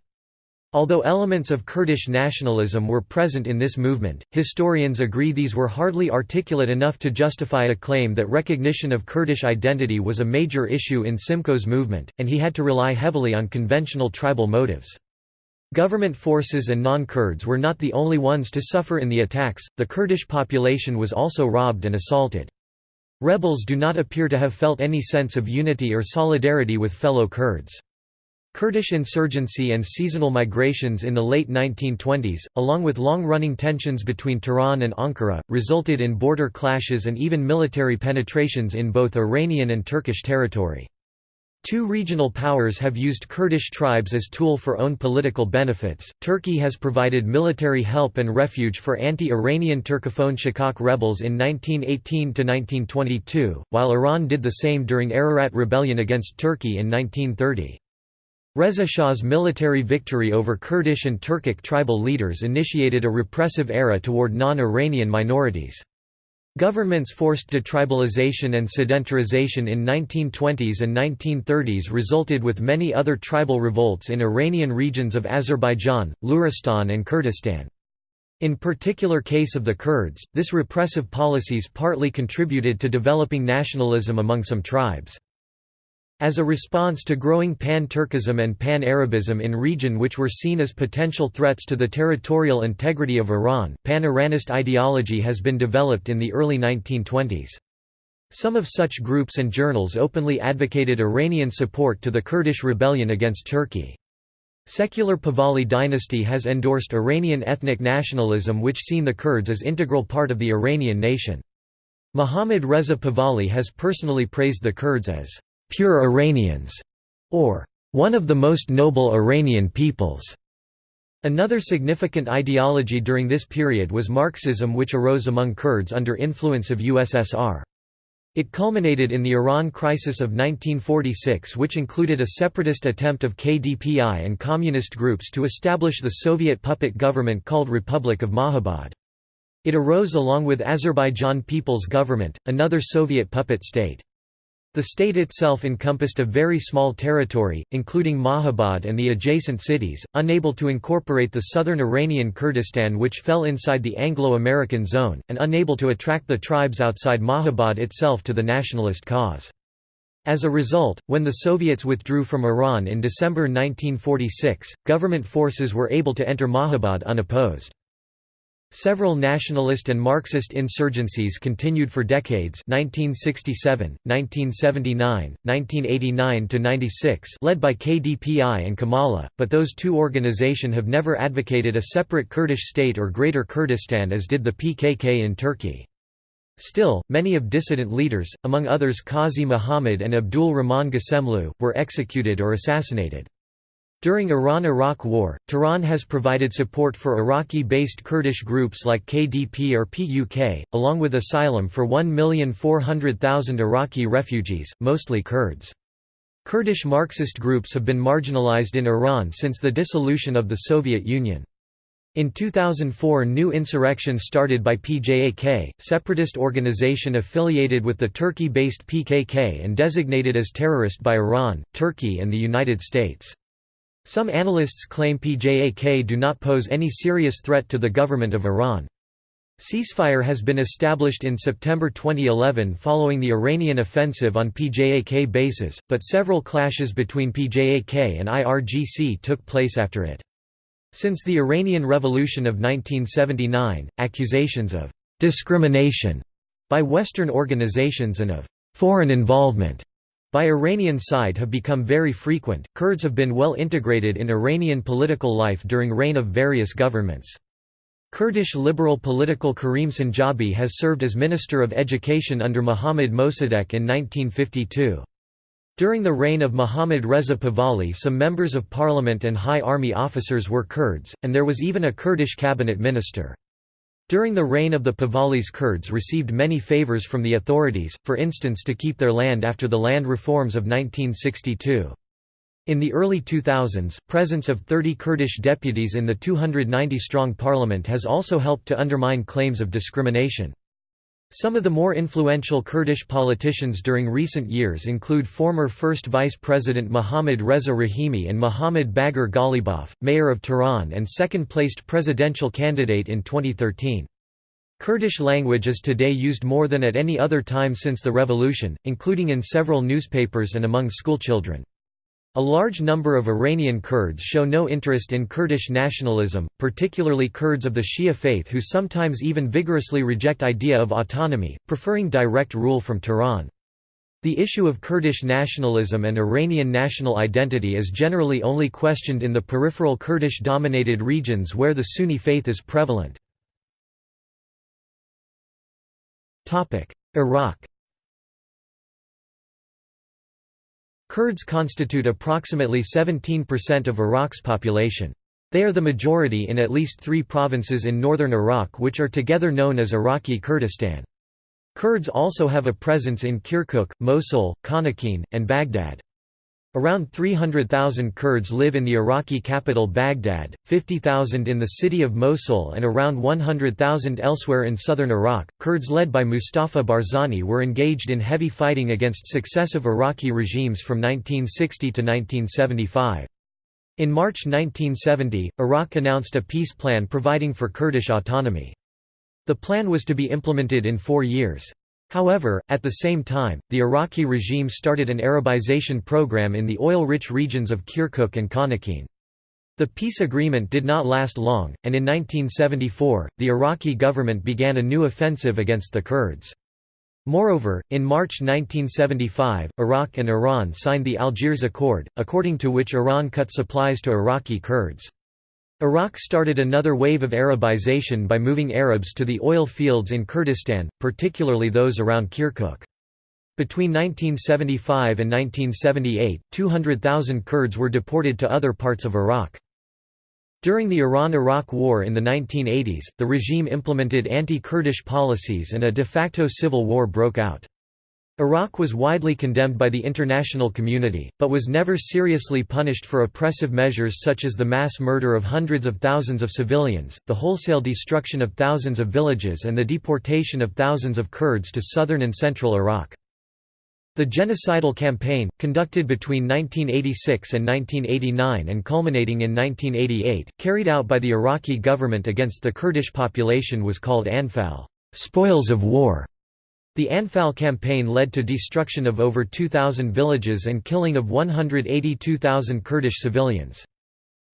Although elements of Kurdish nationalism were present in this movement, historians agree these were hardly articulate enough to justify a claim that recognition of Kurdish identity was a major issue in Simko's movement, and he had to rely heavily on conventional tribal motives. Government forces and non-Kurds were not the only ones to suffer in the attacks, the Kurdish population was also robbed and assaulted. Rebels do not appear to have felt any sense of unity or solidarity with fellow Kurds. Kurdish insurgency and seasonal migrations in the late 1920s, along with long-running tensions between Tehran and Ankara, resulted in border clashes and even military penetrations in both Iranian and Turkish territory. Two regional powers have used Kurdish tribes as tool for own political benefits. Turkey has provided military help and refuge for anti-Iranian Turkophone Shikak rebels in 1918 to 1922, while Iran did the same during Ararat rebellion against Turkey in 1930. Reza Shah's military victory over Kurdish and Turkic tribal leaders initiated a repressive era toward non-Iranian minorities. Governments forced detribalization and sedentarization in 1920s and 1930s resulted with many other tribal revolts in Iranian regions of Azerbaijan, Luristan and Kurdistan. In particular case of the Kurds, this repressive policies partly contributed to developing nationalism among some tribes. As a response to growing pan-Turkism and pan-Arabism in region which were seen as potential threats to the territorial integrity of Iran, pan-Iranist ideology has been developed in the early 1920s. Some of such groups and journals openly advocated Iranian support to the Kurdish rebellion against Turkey. Secular Pahlavi dynasty has endorsed Iranian ethnic nationalism which seen the Kurds as integral part of the Iranian nation. Mohammad Reza Pahlavi has personally praised the Kurds as pure Iranians, or one of the most noble Iranian peoples. Another significant ideology during this period was Marxism which arose among Kurds under influence of USSR. It culminated in the Iran crisis of 1946 which included a separatist attempt of KDPI and communist groups to establish the Soviet puppet government called Republic of Mahabad. It arose along with Azerbaijan People's Government, another Soviet puppet state. The state itself encompassed a very small territory, including Mahabad and the adjacent cities, unable to incorporate the southern Iranian Kurdistan which fell inside the Anglo-American zone, and unable to attract the tribes outside Mahabad itself to the nationalist cause. As a result, when the Soviets withdrew from Iran in December 1946, government forces were able to enter Mahabad unopposed. Several nationalist and Marxist insurgencies continued for decades 1967, 1979, 1989–96 led by KDPI and Komalah, but those two organizations have never advocated a separate Kurdish state or Greater Kurdistan as did the PKK in Turkey. Still, many of dissident leaders, among others Qazi Muhammad and Abdul Rahman Ghassemlou, were executed or assassinated. During Iran–Iraq War, Tehran has provided support for Iraqi-based Kurdish groups like KDP or PUK, along with asylum for 1,400,000 Iraqi refugees, mostly Kurds. Kurdish Marxist groups have been marginalized in Iran since the dissolution of the Soviet Union. In 2004 new insurrection started by PJAK, separatist organization affiliated with the Turkey-based PKK and designated as terrorist by Iran, Turkey and the United States. Some analysts claim PJAK do not pose any serious threat to the government of Iran. Ceasefire has been established in September 2011 following the Iranian offensive on PJAK bases, but several clashes between PJAK and IRGC took place after it. Since the Iranian Revolution of 1979, accusations of «discrimination» by Western organizations and of «foreign involvement» by Iranian side have become very frequent. Kurds have been well integrated in Iranian political life during reign of various governments. Kurdish liberal political Karim Sanjabi has served as Minister of Education under Mohammad Mossadegh in 1952. During the reign of Mohammad Reza Pahlavi some members of parliament and high army officers were Kurds, and there was even a Kurdish cabinet minister. During the reign of the Pahlavis Kurds received many favors from the authorities, for instance to keep their land after the land reforms of 1962. In the early 2000s, presence of 30 Kurdish deputies in the 290-strong parliament has also helped to undermine claims of discrimination. Some of the more influential Kurdish politicians during recent years include former First Vice President Mohammad Reza Rahimi and Mohammad Bagher Ghalibaf, mayor of Tehran and second-placed presidential candidate in 2013. Kurdish language is today used more than at any other time since the revolution, including in several newspapers and among schoolchildren. A large number of Iranian Kurds show no interest in Kurdish nationalism, particularly Kurds of the Shia faith who sometimes even vigorously reject idea of autonomy, preferring direct rule from Tehran. The issue of Kurdish nationalism and Iranian national identity is generally only questioned in the peripheral Kurdish-dominated regions where the Sunni faith is prevalent. Iraq Kurds constitute approximately 17% of Iraq's population. They are the majority in at least three provinces in northern Iraq which are together known as Iraqi Kurdistan. Kurds also have a presence in Kirkuk, Mosul, Khanaqin, and Baghdad. Around 300,000 Kurds live in the Iraqi capital Baghdad, 50,000 in the city of Mosul, and around 100,000 elsewhere in southern Iraq. Kurds led by Mustafa Barzani were engaged in heavy fighting against successive Iraqi regimes from 1960 to 1975. In March 1970, Iraq announced a peace plan providing for Kurdish autonomy. The plan was to be implemented in four years. However, at the same time, the Iraqi regime started an Arabization program in the oil-rich regions of Kirkuk and Khanaqin. The peace agreement did not last long, and in 1974, the Iraqi government began a new offensive against the Kurds. Moreover, in March 1975, Iraq and Iran signed the Algiers Accord, according to which Iran cut supplies to Iraqi Kurds. Iraq started another wave of Arabization by moving Arabs to the oil fields in Kurdistan, particularly those around Kirkuk. Between 1975 and 1978, 200,000 Kurds were deported to other parts of Iraq. During the Iran–Iraq War in the 1980s, the regime implemented anti-Kurdish policies and a de facto civil war broke out. Iraq was widely condemned by the international community, but was never seriously punished for oppressive measures such as the mass murder of hundreds of thousands of civilians, the wholesale destruction of thousands of villages and the deportation of thousands of Kurds to southern and central Iraq. The genocidal campaign, conducted between 1986 and 1989 and culminating in 1988, carried out by the Iraqi government against the Kurdish population was called Anfal spoils of war". The Anfal campaign led to destruction of over 2,000 villages and killing of 182,000 Kurdish civilians.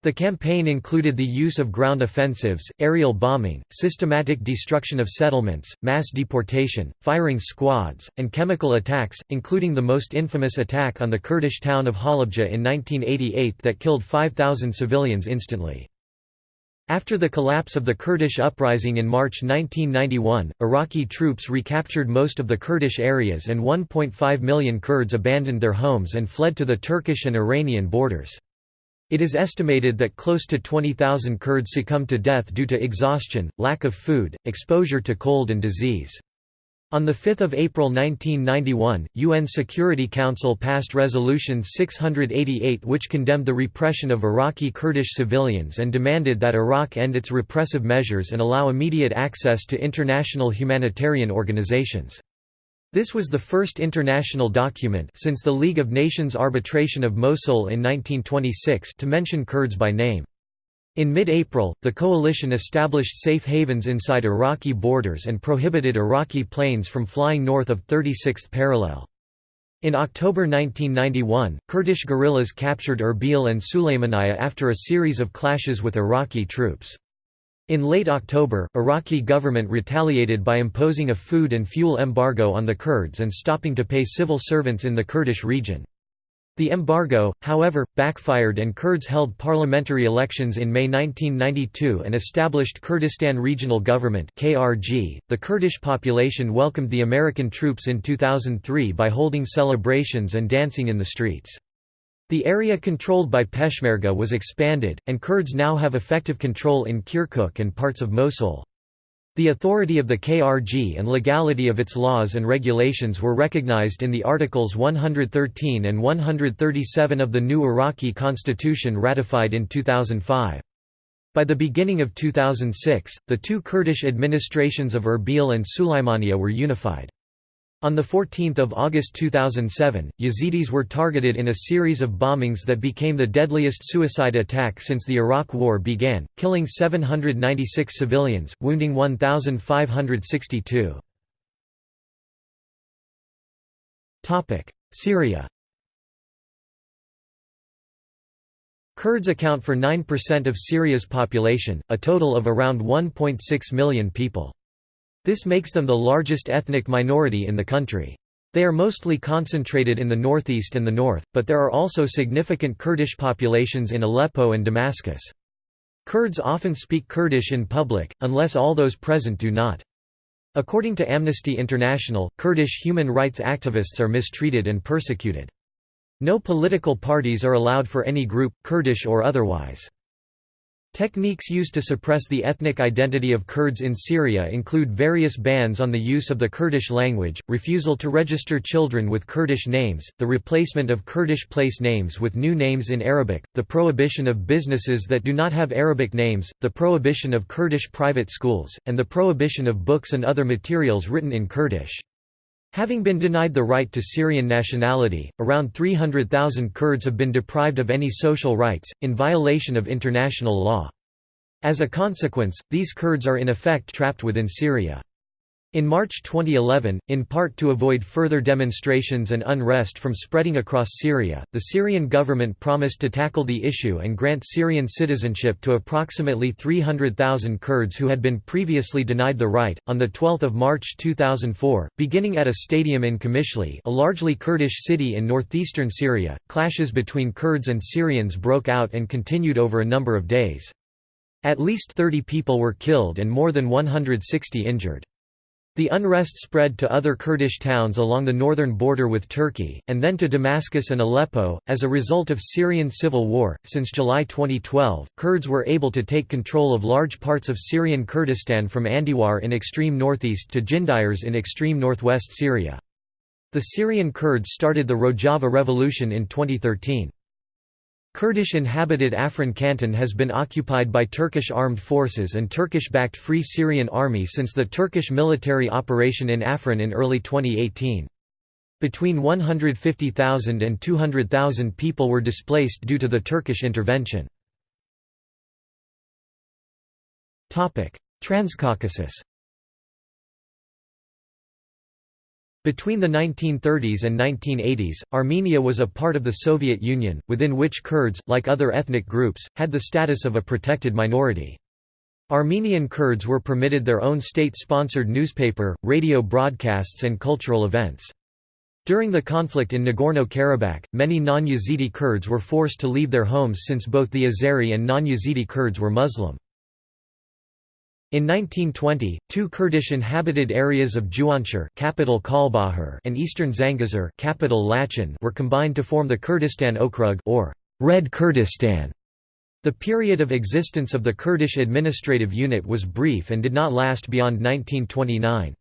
The campaign included the use of ground offensives, aerial bombing, systematic destruction of settlements, mass deportation, firing squads, and chemical attacks, including the most infamous attack on the Kurdish town of Halabja in 1988 that killed 5,000 civilians instantly. After the collapse of the Kurdish uprising in March 1991, Iraqi troops recaptured most of the Kurdish areas and 1.5 million Kurds abandoned their homes and fled to the Turkish and Iranian borders. It is estimated that close to 20,000 Kurds succumbed to death due to exhaustion, lack of food, exposure to cold and disease. On 5 April 1991, UN Security Council passed Resolution 688 which condemned the repression of Iraqi Kurdish civilians and demanded that Iraq end its repressive measures and allow immediate access to international humanitarian organizations. This was the first international document since the League of Nations arbitration of Mosul in 1926 to mention Kurds by name. In mid-April, the coalition established safe havens inside Iraqi borders and prohibited Iraqi planes from flying north of 36th parallel. In October 1991, Kurdish guerrillas captured Erbil and Sulaymaniyah after a series of clashes with Iraqi troops. In late October, Iraqi government retaliated by imposing a food and fuel embargo on the Kurds and stopping to pay civil servants in the Kurdish region. The embargo, however, backfired and Kurds held parliamentary elections in May 1992 and established Kurdistan Regional Government. The Kurdish population welcomed the American troops in 2003 by holding celebrations and dancing in the streets. The area controlled by Peshmerga was expanded, and Kurds now have effective control in Kirkuk and parts of Mosul. The authority of the KRG and legality of its laws and regulations were recognized in the Articles 113 and 137 of the new Iraqi constitution ratified in 2005. By the beginning of 2006, the two Kurdish administrations of Erbil and Sulaymaniyah were unified. On 14 August 2007, Yazidis were targeted in a series of bombings that became the deadliest suicide attack since the Iraq War began, killing 796 civilians, wounding 1,562. Syria Kurds account for 9% of Syria's population, a total of around 1.6 million people. This makes them the largest ethnic minority in the country. They are mostly concentrated in the northeast and the north, but there are also significant Kurdish populations in Aleppo and Damascus. Kurds often speak Kurdish in public, unless all those present do not. According to Amnesty International, Kurdish human rights activists are mistreated and persecuted. No political parties are allowed for any group, Kurdish or otherwise. Techniques used to suppress the ethnic identity of Kurds in Syria include various bans on the use of the Kurdish language, refusal to register children with Kurdish names, the replacement of Kurdish place names with new names in Arabic, the prohibition of businesses that do not have Arabic names, the prohibition of Kurdish private schools, and the prohibition of books and other materials written in Kurdish. Having been denied the right to Syrian nationality, around 300,000 Kurds have been deprived of any social rights, in violation of international law. As a consequence, these Kurds are in effect trapped within Syria. In March 2011, in part to avoid further demonstrations and unrest from spreading across Syria, the Syrian government promised to tackle the issue and grant Syrian citizenship to approximately 300,000 Kurds who had been previously denied the right. On the 12th of March 2004, beginning at a stadium in Qamishli, a largely Kurdish city in northeastern Syria, clashes between Kurds and Syrians broke out and continued over a number of days. At least 30 people were killed and more than 160 injured. The unrest spread to other Kurdish towns along the northern border with Turkey, and then to Damascus and Aleppo. As a result of Syrian civil war, since July 2012, Kurds were able to take control of large parts of Syrian Kurdistan from Andiwar in extreme northeast to Jinderes in extreme northwest Syria. The Syrian Kurds started the Rojava Revolution in 2013. Kurdish-inhabited Afrin canton has been occupied by Turkish armed forces and Turkish-backed Free Syrian Army since the Turkish military operation in Afrin in early 2018. Between 150,000 and 200,000 people were displaced due to the Turkish intervention. Transcaucasus Between the 1930s and 1980s, Armenia was a part of the Soviet Union, within which Kurds, like other ethnic groups, had the status of a protected minority. Armenian Kurds were permitted their own state-sponsored newspaper, radio broadcasts and cultural events. During the conflict in Nagorno-Karabakh, many non-Yazidi Kurds were forced to leave their homes since both the Azeri and non-Yazidi Kurds were Muslim. In 1920, two Kurdish-inhabited areas of Jivanshir capital Kalbajar and eastern Zangezur capital Lachin were combined to form the Kurdistan Okrug or Red Kurdistan. The period of existence of the Kurdish administrative unit was brief and did not last beyond 1929.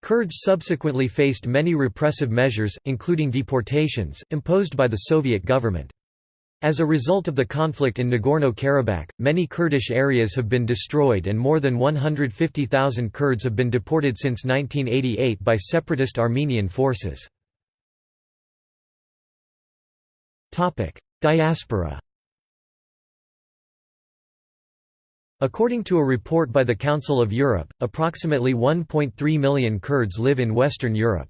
Kurds subsequently faced many repressive measures, including deportations, imposed by the Soviet government. As a result of the conflict in Nagorno-Karabakh, many Kurdish areas have been destroyed and more than 150,000 Kurds have been deported since 1988 by separatist Armenian forces. Diaspora According to a report by the Council of Europe, approximately 1.3 million Kurds live in Western Europe.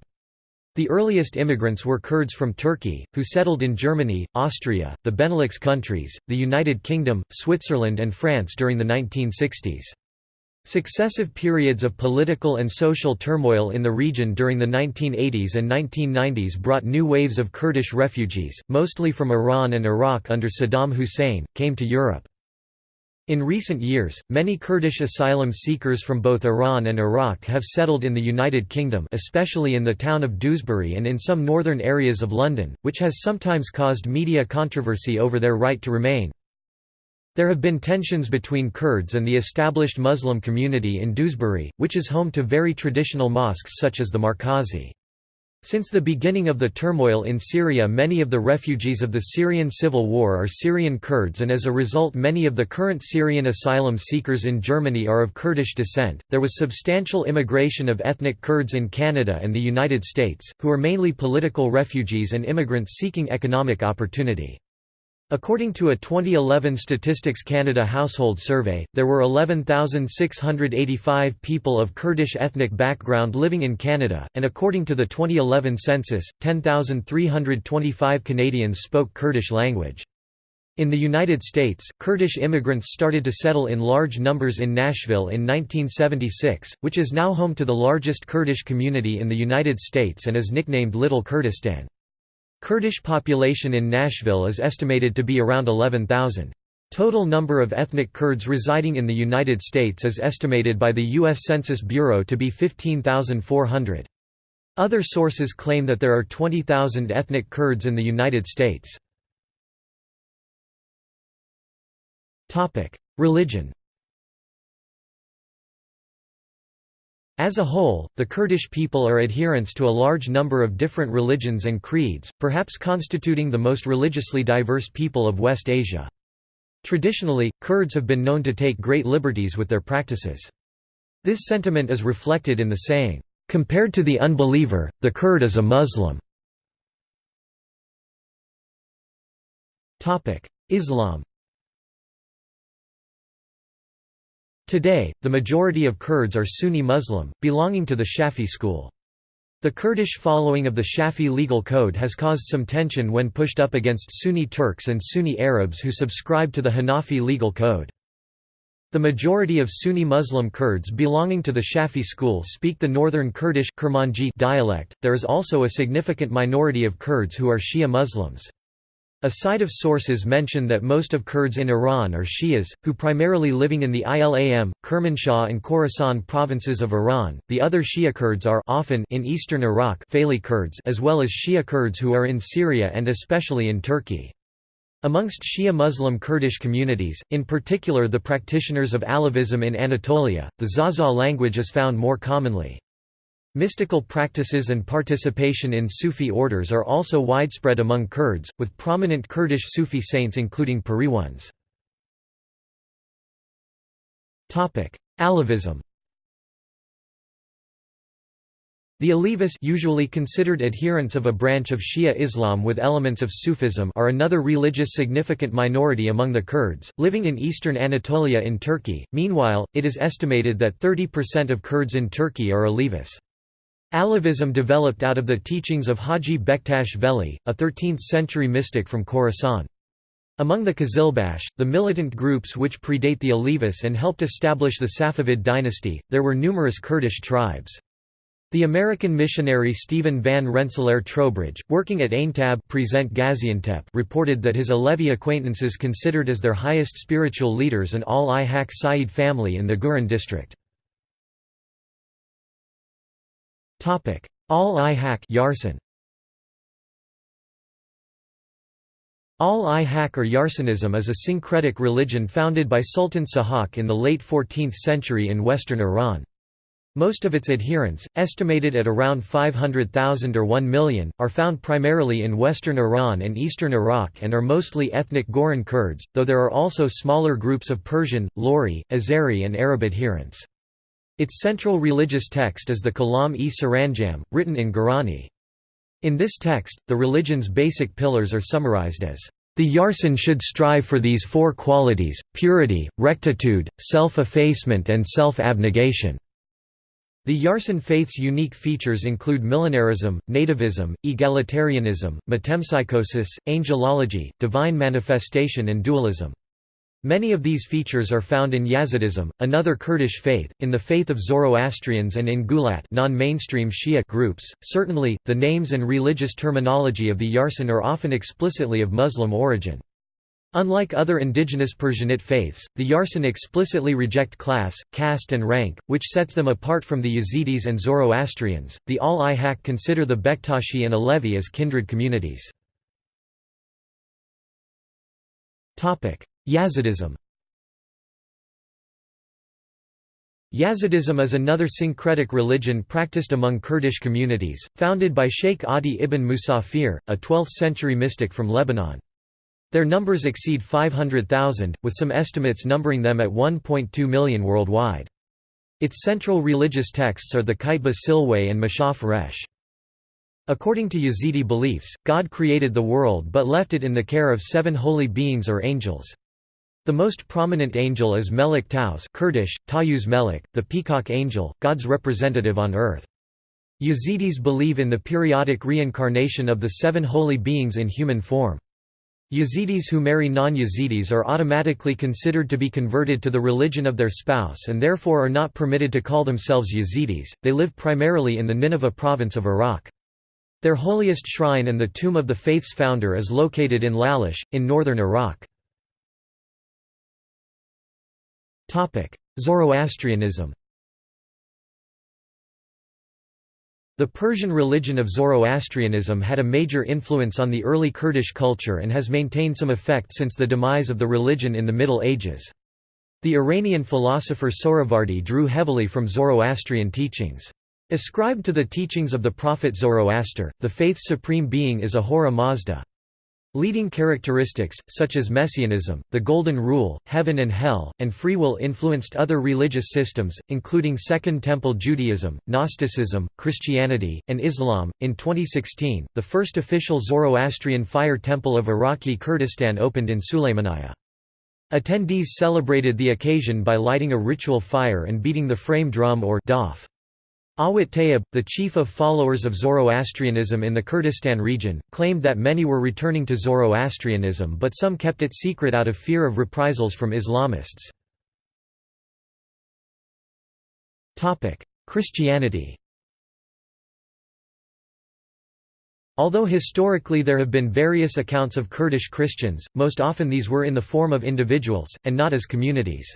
The earliest immigrants were Kurds from Turkey, who settled in Germany, Austria, the Benelux countries, the United Kingdom, Switzerland and France during the 1960s. Successive periods of political and social turmoil in the region during the 1980s and 1990s brought new waves of Kurdish refugees, mostly from Iran and Iraq under Saddam Hussein, came to Europe. In recent years, many Kurdish asylum seekers from both Iran and Iraq have settled in the United Kingdom especially in the town of Dewsbury and in some northern areas of London, which has sometimes caused media controversy over their right to remain. There have been tensions between Kurds and the established Muslim community in Dewsbury, which is home to very traditional mosques such as the Markazi. Since the beginning of the turmoil in Syria many of the refugees of the Syrian civil war are Syrian Kurds and as a result many of the current Syrian asylum seekers in Germany are of Kurdish descent. There was substantial immigration of ethnic Kurds in Canada and the United States, who are mainly political refugees and immigrants seeking economic opportunity. According to a 2011 Statistics Canada household survey, there were 11,685 people of Kurdish ethnic background living in Canada, and according to the 2011 census, 10,325 Canadians spoke Kurdish language. In the United States, Kurdish immigrants started to settle in large numbers in Nashville in 1976, which is now home to the largest Kurdish community in the United States and is nicknamed Little Kurdistan. Kurdish population in Nashville is estimated to be around 11,000. Total number of ethnic Kurds residing in the United States is estimated by the U.S. Census Bureau to be 15,400. Other sources claim that there are 20,000 ethnic Kurds in the United States. Religion As a whole, the Kurdish people are adherents to a large number of different religions and creeds, perhaps constituting the most religiously diverse people of West Asia. Traditionally, Kurds have been known to take great liberties with their practices. This sentiment is reflected in the saying, "...compared to the unbeliever, the Kurd is a Muslim." Islam Today, the majority of Kurds are Sunni Muslim, belonging to the Shafi school. The Kurdish following of the Shafi legal code has caused some tension when pushed up against Sunni Turks and Sunni Arabs who subscribe to the Hanafi legal code. The majority of Sunni Muslim Kurds belonging to the Shafi school speak the northern Kurdish dialect. There is also a significant minority of Kurds who are Shia Muslims. A site of sources mention that most of Kurds in Iran are Shias, who primarily living in the Ilam, Kermanshah and Khorasan provinces of Iran. The other Shia Kurds are often in eastern Iraq Kurds as well as Shia Kurds who are in Syria and especially in Turkey. Amongst Shia Muslim Kurdish communities, in particular the practitioners of Alevism in Anatolia, the Zaza language is found more commonly. Mystical practices and participation in Sufi orders are also widespread among Kurds, with prominent Kurdish Sufi saints including Pariwans. Alevism The Alevis usually considered adherents of a branch of Shia Islam with elements of Sufism are another religious significant minority among the Kurds, living in eastern Anatolia in Turkey. Meanwhile, it is estimated that 30% of Kurds in Turkey are Alevis. Alevism developed out of the teachings of Haji Bektash Veli, a 13th-century mystic from Khorasan. Among the Qizilbash, the militant groups which predate the Alevis and helped establish the Safavid dynasty, there were numerous Kurdish tribes. The American missionary Stephen Van Rensselaer Trowbridge, working at Aintab present Gaziantep reported that his Alevi acquaintances considered as their highest spiritual leaders an al-i-Haq Sayyid family in the Guran district. Al-i-Haq Yarsan Al-i-Haq or Yarsanism is a syncretic religion founded by Sultan Sahak in the late 14th century in western Iran. Most of its adherents, estimated at around 500,000 or 1 million, are found primarily in western Iran and eastern Iraq and are mostly ethnic Goran Kurds, though there are also smaller groups of Persian, Lori, Azeri and Arab adherents. Its central religious text is the Kalam-e Saranjam, written in Gorani. In this text, the religion's basic pillars are summarized as, "...the Yarsan should strive for these four qualities, purity, rectitude, self-effacement and self-abnegation." The Yarsan faith's unique features include millenarism, nativism, egalitarianism, metempsychosis, angelology, divine manifestation and dualism. Many of these features are found in Yazidism, another Kurdish faith, in the faith of Zoroastrians and in Gulat non-mainstream Shia groups. Certainly, the names and religious terminology of the Yarsan are often explicitly of Muslim origin. Unlike other indigenous Persianate faiths, the Yarsan explicitly reject class, caste and rank, which sets them apart from the Yazidis and Zoroastrians. The Al-i-Haq consider the Bektashi and Alevi as kindred communities. Yazidism Yazidism is another syncretic religion practiced among Kurdish communities, founded by Sheikh Adi ibn Musafir, a 12th-century mystic from Lebanon. Their numbers exceed 500,000, with some estimates numbering them at 1.2 million worldwide. Its central religious texts are the Kitba Silway and Mashaf Resh. According to Yazidi beliefs, God created the world but left it in the care of seven holy beings or angels. The most prominent angel is Melek Taus Kurdish, Tayyuz Melek, the peacock angel, God's representative on earth. Yazidis believe in the periodic reincarnation of the seven holy beings in human form. Yazidis who marry non-Yazidis are automatically considered to be converted to the religion of their spouse and therefore are not permitted to call themselves Yazidis. They live primarily in the Nineveh province of Iraq. Their holiest shrine and the tomb of the faith's founder is located in Lalish, in northern Iraq. Zoroastrianism The Persian religion of Zoroastrianism had a major influence on the early Kurdish culture and has maintained some effect since the demise of the religion in the Middle Ages. The Iranian philosopher Sohravardi drew heavily from Zoroastrian teachings. Ascribed to the teachings of the prophet Zoroaster, the faith's supreme being is Ahura Mazda. Leading characteristics, such as messianism, the Golden Rule, heaven and hell, and free will influenced other religious systems, including Second Temple Judaism, Gnosticism, Christianity, and Islam. In 2016, the first official Zoroastrian fire temple of Iraqi Kurdistan opened in Sulaymaniyah. Attendees celebrated the occasion by lighting a ritual fire and beating the frame drum or daf. Awat Tayyib, the chief of followers of Zoroastrianism in the Kurdistan region, claimed that many were returning to Zoroastrianism but some kept it secret out of fear of reprisals from Islamists. Christianity Although historically there have been various accounts of Kurdish Christians, most often these were in the form of individuals, and not as communities.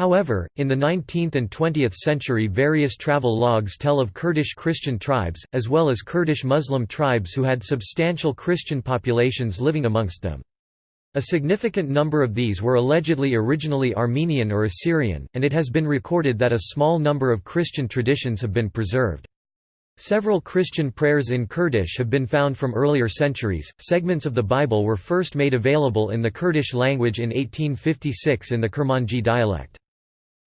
However, in the 19th and 20th century various travel logs tell of Kurdish Christian tribes, as well as Kurdish Muslim tribes who had substantial Christian populations living amongst them. A significant number of these were allegedly originally Armenian or Assyrian, and it has been recorded that a small number of Christian traditions have been preserved. Several Christian prayers in Kurdish have been found from earlier centuries. Segments of the Bible were first made available in the Kurdish language in 1856 in the Kurmanji dialect.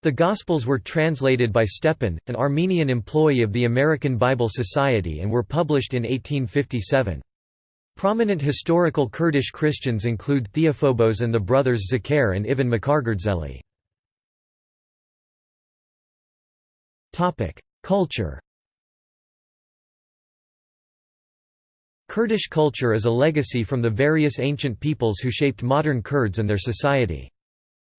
The Gospels were translated by Stepan, an Armenian employee of the American Bible Society and were published in 1857. Prominent historical Kurdish Christians include Theophobos and the brothers Zakir and Ivan Mkhargrdzeli. Culture Kurdish culture is a legacy from the various ancient peoples who shaped modern Kurds and their society.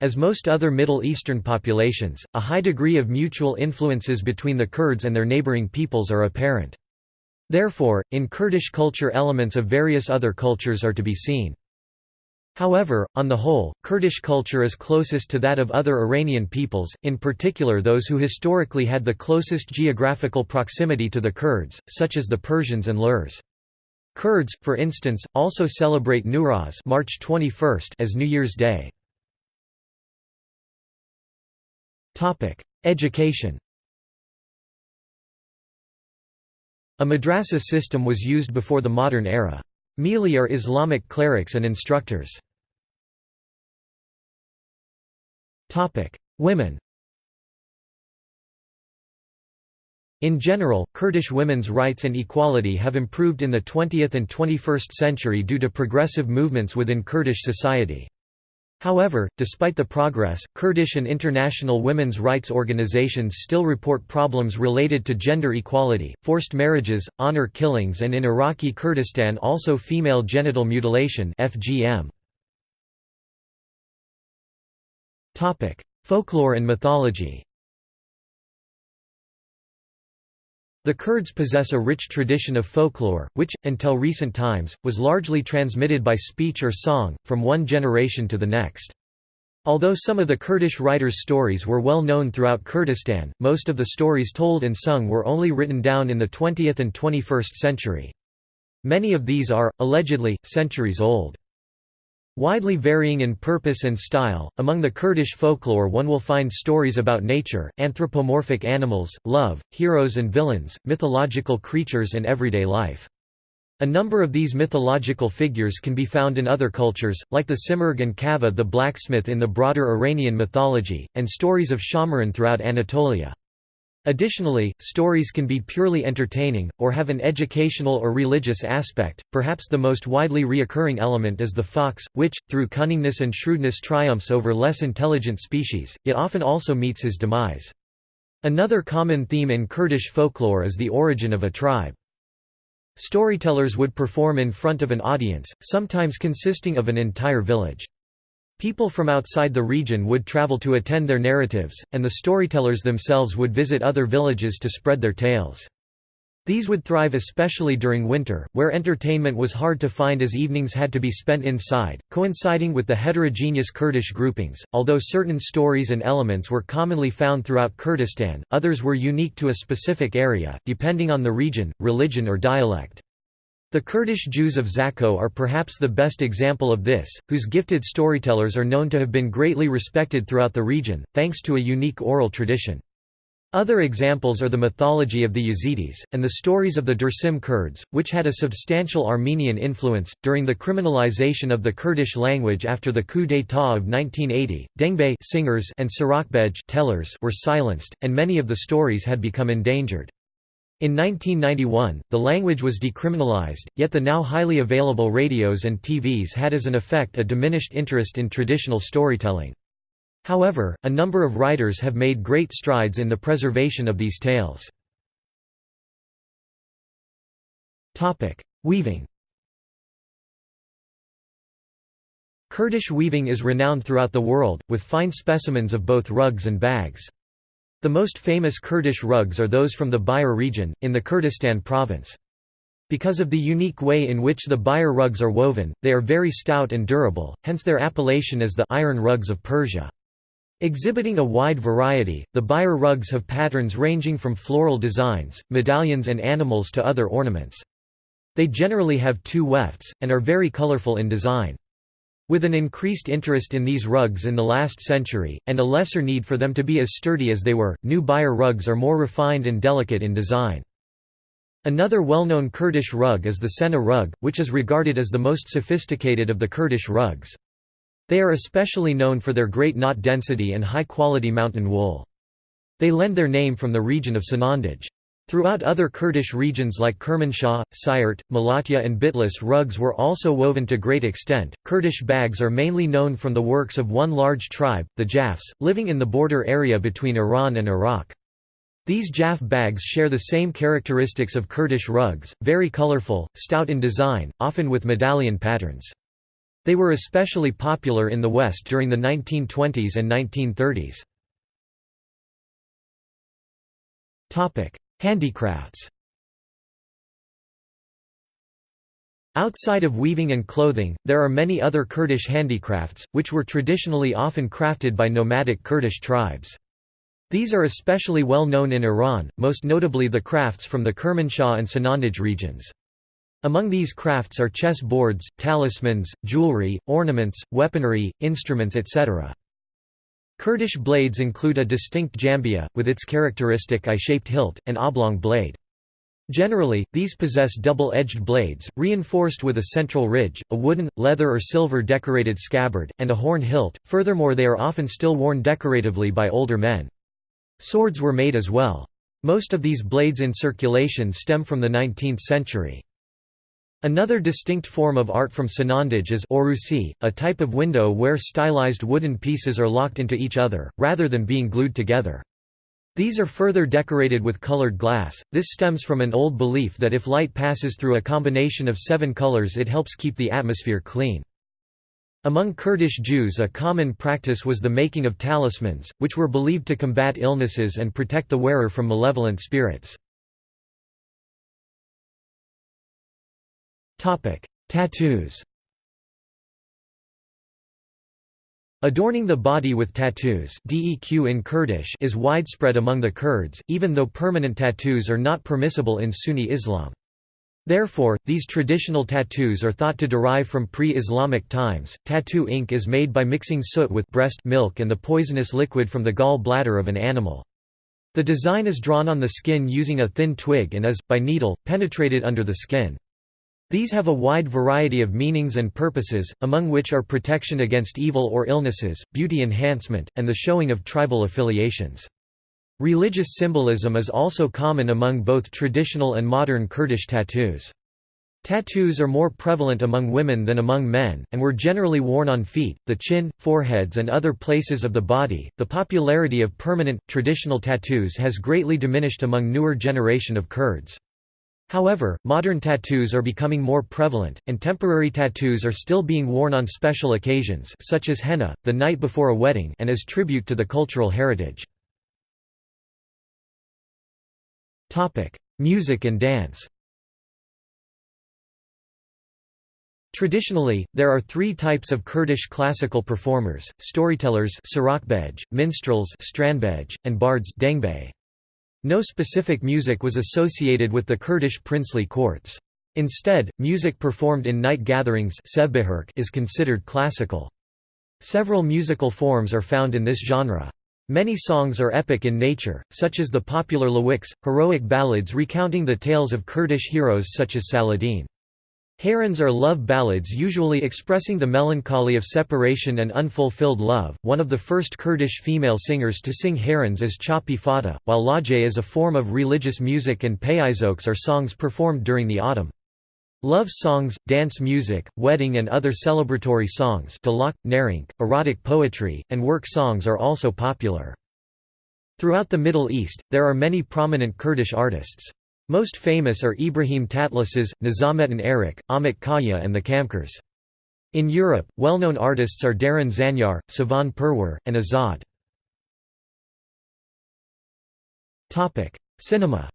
As most other Middle Eastern populations, a high degree of mutual influences between the Kurds and their neighboring peoples are apparent. Therefore, in Kurdish culture elements of various other cultures are to be seen. However, on the whole, Kurdish culture is closest to that of other Iranian peoples, in particular those who historically had the closest geographical proximity to the Kurds, such as the Persians and Lurs. Kurds, for instance, also celebrate Newroz March 21 as New Year's Day. Education A madrasa system was used before the modern era. Mili are Islamic clerics and instructors. Topic: Women In general, Kurdish women's rights and equality have improved in the 20th and 21st century due to progressive movements within Kurdish society. However, despite the progress, Kurdish and international women's rights organizations still report problems related to gender equality, forced marriages, honor killings and in Iraqi Kurdistan also female genital mutilation FGM. Folklore and mythology The Kurds possess a rich tradition of folklore, which, until recent times, was largely transmitted by speech or song, from one generation to the next. Although some of the Kurdish writers' stories were well known throughout Kurdistan, most of the stories told and sung were only written down in the 20th and 21st century. Many of these are, allegedly, centuries old. Widely varying in purpose and style, among the Kurdish folklore one will find stories about nature, anthropomorphic animals, love, heroes and villains, mythological creatures and everyday life. A number of these mythological figures can be found in other cultures, like the Simurgh and Kaveh the blacksmith in the broader Iranian mythology, and stories of Shahmaran throughout Anatolia. Additionally, stories can be purely entertaining, or have an educational or religious aspect. Perhaps the most widely reoccurring element is the fox, which, through cunningness and shrewdness triumphs over less intelligent species, yet often also meets his demise. Another common theme in Kurdish folklore is the origin of a tribe. Storytellers would perform in front of an audience, sometimes consisting of an entire village. People from outside the region would travel to attend their narratives, and the storytellers themselves would visit other villages to spread their tales. These would thrive especially during winter, where entertainment was hard to find as evenings had to be spent inside, coinciding with the heterogeneous Kurdish groupings. Although certain stories and elements were commonly found throughout Kurdistan, others were unique to a specific area, depending on the region, religion, or dialect. The Kurdish Jews of Zakho are perhaps the best example of this, whose gifted storytellers are known to have been greatly respected throughout the region, thanks to a unique oral tradition. Other examples are the mythology of the Yazidis, and the stories of the Dersim Kurds, which had a substantial Armenian influence. During the criminalization of the Kurdish language after the coup d'état of 1980, Dengbêj singers and Sarakbej tellers were silenced, and many of the stories had become endangered. In 1991, the language was decriminalized, yet the now highly available radios and TVs had as an effect a diminished interest in traditional storytelling. However, a number of writers have made great strides in the preservation of these tales. Weaving Kurdish weaving is renowned throughout the world, with fine specimens of both rugs and bags. The most famous Kurdish rugs are those from the Bijar region, in the Kurdistan province. Because of the unique way in which the Bijar rugs are woven, they are very stout and durable, hence their appellation as the «iron rugs of Persia». Exhibiting a wide variety, the Bijar rugs have patterns ranging from floral designs, medallions and animals to other ornaments. They generally have two wefts, and are very colorful in design. With an increased interest in these rugs in the last century, and a lesser need for them to be as sturdy as they were, new buyer rugs are more refined and delicate in design. Another well-known Kurdish rug is the Sena rug, which is regarded as the most sophisticated of the Kurdish rugs. They are especially known for their great knot density and high-quality mountain wool. They lend their name from the region of Sanandaj. Throughout other Kurdish regions like Kermanshah, Siirt, Malatya, and Bitlis, rugs were also woven to great extent. Kurdish bags are mainly known from the works of one large tribe, the Jafs, living in the border area between Iran and Iraq. These Jaf bags share the same characteristics of Kurdish rugs, very colorful, stout in design, often with medallion patterns. They were especially popular in the West during the 1920s and 1930s. Handicrafts Outside of weaving and clothing, there are many other Kurdish handicrafts, which were traditionally often crafted by nomadic Kurdish tribes. These are especially well known in Iran, most notably the crafts from the Kermanshah and Sanandaj regions. Among these crafts are chess boards, talismans, jewelry, ornaments, weaponry, instruments etc. Kurdish blades include a distinct jambia, with its characteristic I-shaped hilt, and oblong blade. Generally, these possess double-edged blades, reinforced with a central ridge, a wooden, leather or silver decorated scabbard, and a horn hilt. Furthermore they are often still worn decoratively by older men. Swords were made as well. Most of these blades in circulation stem from the 19th century. Another distinct form of art from Sanandaj is orusi, a type of window where stylized wooden pieces are locked into each other, rather than being glued together. These are further decorated with colored glass. This stems from an old belief that if light passes through a combination of seven colors it helps keep the atmosphere clean. Among Kurdish Jews a common practice was the making of talismans, which were believed to combat illnesses and protect the wearer from malevolent spirits. Tattoos Adorning the body with tattoos DEQ in Kurdish is widespread among the Kurds, even though permanent tattoos are not permissible in Sunni Islam. Therefore, these traditional tattoos are thought to derive from pre-Islamic times. Tattoo ink is made by mixing soot with breast milk and the poisonous liquid from the gall bladder of an animal. The design is drawn on the skin using a thin twig and is, by needle, penetrated under the skin. These have a wide variety of meanings and purposes, among which are protection against evil or illnesses, beauty enhancement, and the showing of tribal affiliations. Religious symbolism is also common among both traditional and modern Kurdish tattoos. Tattoos are more prevalent among women than among men, and were generally worn on feet, the chin, foreheads, and other places of the body. The popularity of permanent, traditional tattoos has greatly diminished among newer generation of Kurds. However, modern tattoos are becoming more prevalent, and temporary tattoos are still being worn on special occasions such as henna, the night before a wedding and as tribute to the cultural heritage. Music and dance Traditionally, there are three types of Kurdish classical performers, storytellers minstrels and bards No specific music was associated with the Kurdish princely courts. Instead, music performed in night gatherings is considered classical. Several musical forms are found in this genre. Many songs are epic in nature, such as the popular Lawiks, heroic ballads recounting the tales of Kurdish heroes such as Saladin. Hayrans are love ballads usually expressing the melancholy of separation and unfulfilled love. One of the first Kurdish female singers to sing hayrans is Chapi Fata, while Lajay is a form of religious music and payizoks are songs performed during the autumn. Love songs, dance music, wedding and other celebratory songs dalak, narink, erotic poetry, and work songs are also popular. Throughout the Middle East, there are many prominent Kurdish artists. Most famous are Ibrahim Tatlıses, Nizamettin Erik, Ahmet Kaya and the Kamkars. In Europe, well-known artists are Darin Zanyar, Şivan Perwer, and Azad. Cinema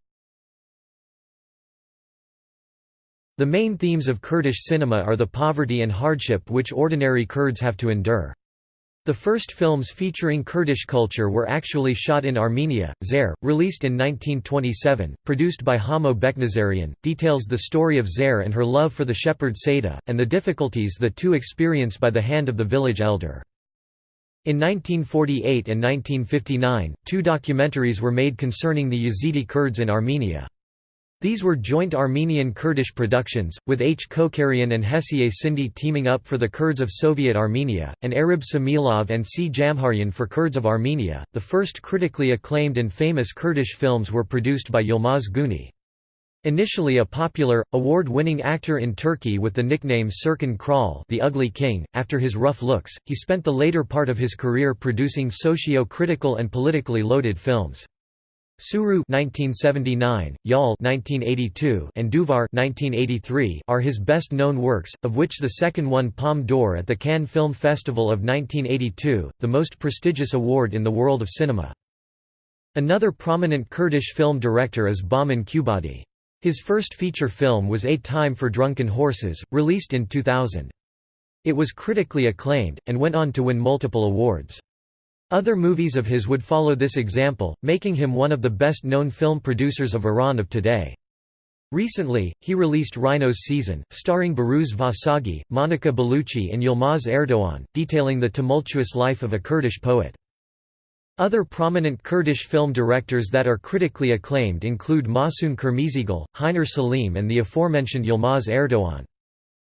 The main themes of Kurdish cinema are the poverty and hardship which ordinary Kurds have to endure. The first films featuring Kurdish culture were actually shot in Armenia. Zare, released in 1927, produced by Hamo Beknazarian, details the story of Zare and her love for the shepherd Seda, and the difficulties the two experience by the hand of the village elder. In 1948 and 1959, two documentaries were made concerning the Yazidi Kurds in Armenia. These were joint Armenian-Kurdish productions, with H. Kokarian and Hesiye Sindi teaming up for the Kurds of Soviet Armenia, and Arab Shamilov and C. Jamharyan for Kurds of Armenia. The first critically acclaimed and famous Kurdish films were produced by Yilmaz Güney. Initially a popular, award-winning actor in Turkey with the nickname Çirkin Kral the Ugly King, after his rough looks, he spent the later part of his career producing socio-critical and politically loaded films. Suru 1979, Yol 1982, and Duvar 1983 are his best-known works, of which the second won Palme d'Or at the Cannes Film Festival of 1982, the most prestigious award in the world of cinema. Another prominent Kurdish film director is Bahman Ghobadi. His first feature film was A Time for Drunken Horses, released in 2000. It was critically acclaimed, and went on to win multiple awards. Other movies of his would follow this example, making him one of the best-known film producers of Iran of today. Recently, he released Rhino's Season, starring Behrouz Vossoughi, Monica Bellucci and Yilmaz Erdoğan, detailing the tumultuous life of a Kurdish poet. Other prominent Kurdish film directors that are critically acclaimed include Mahsun Kırmızıgül, Hiner Saleem and the aforementioned Yilmaz Erdoğan.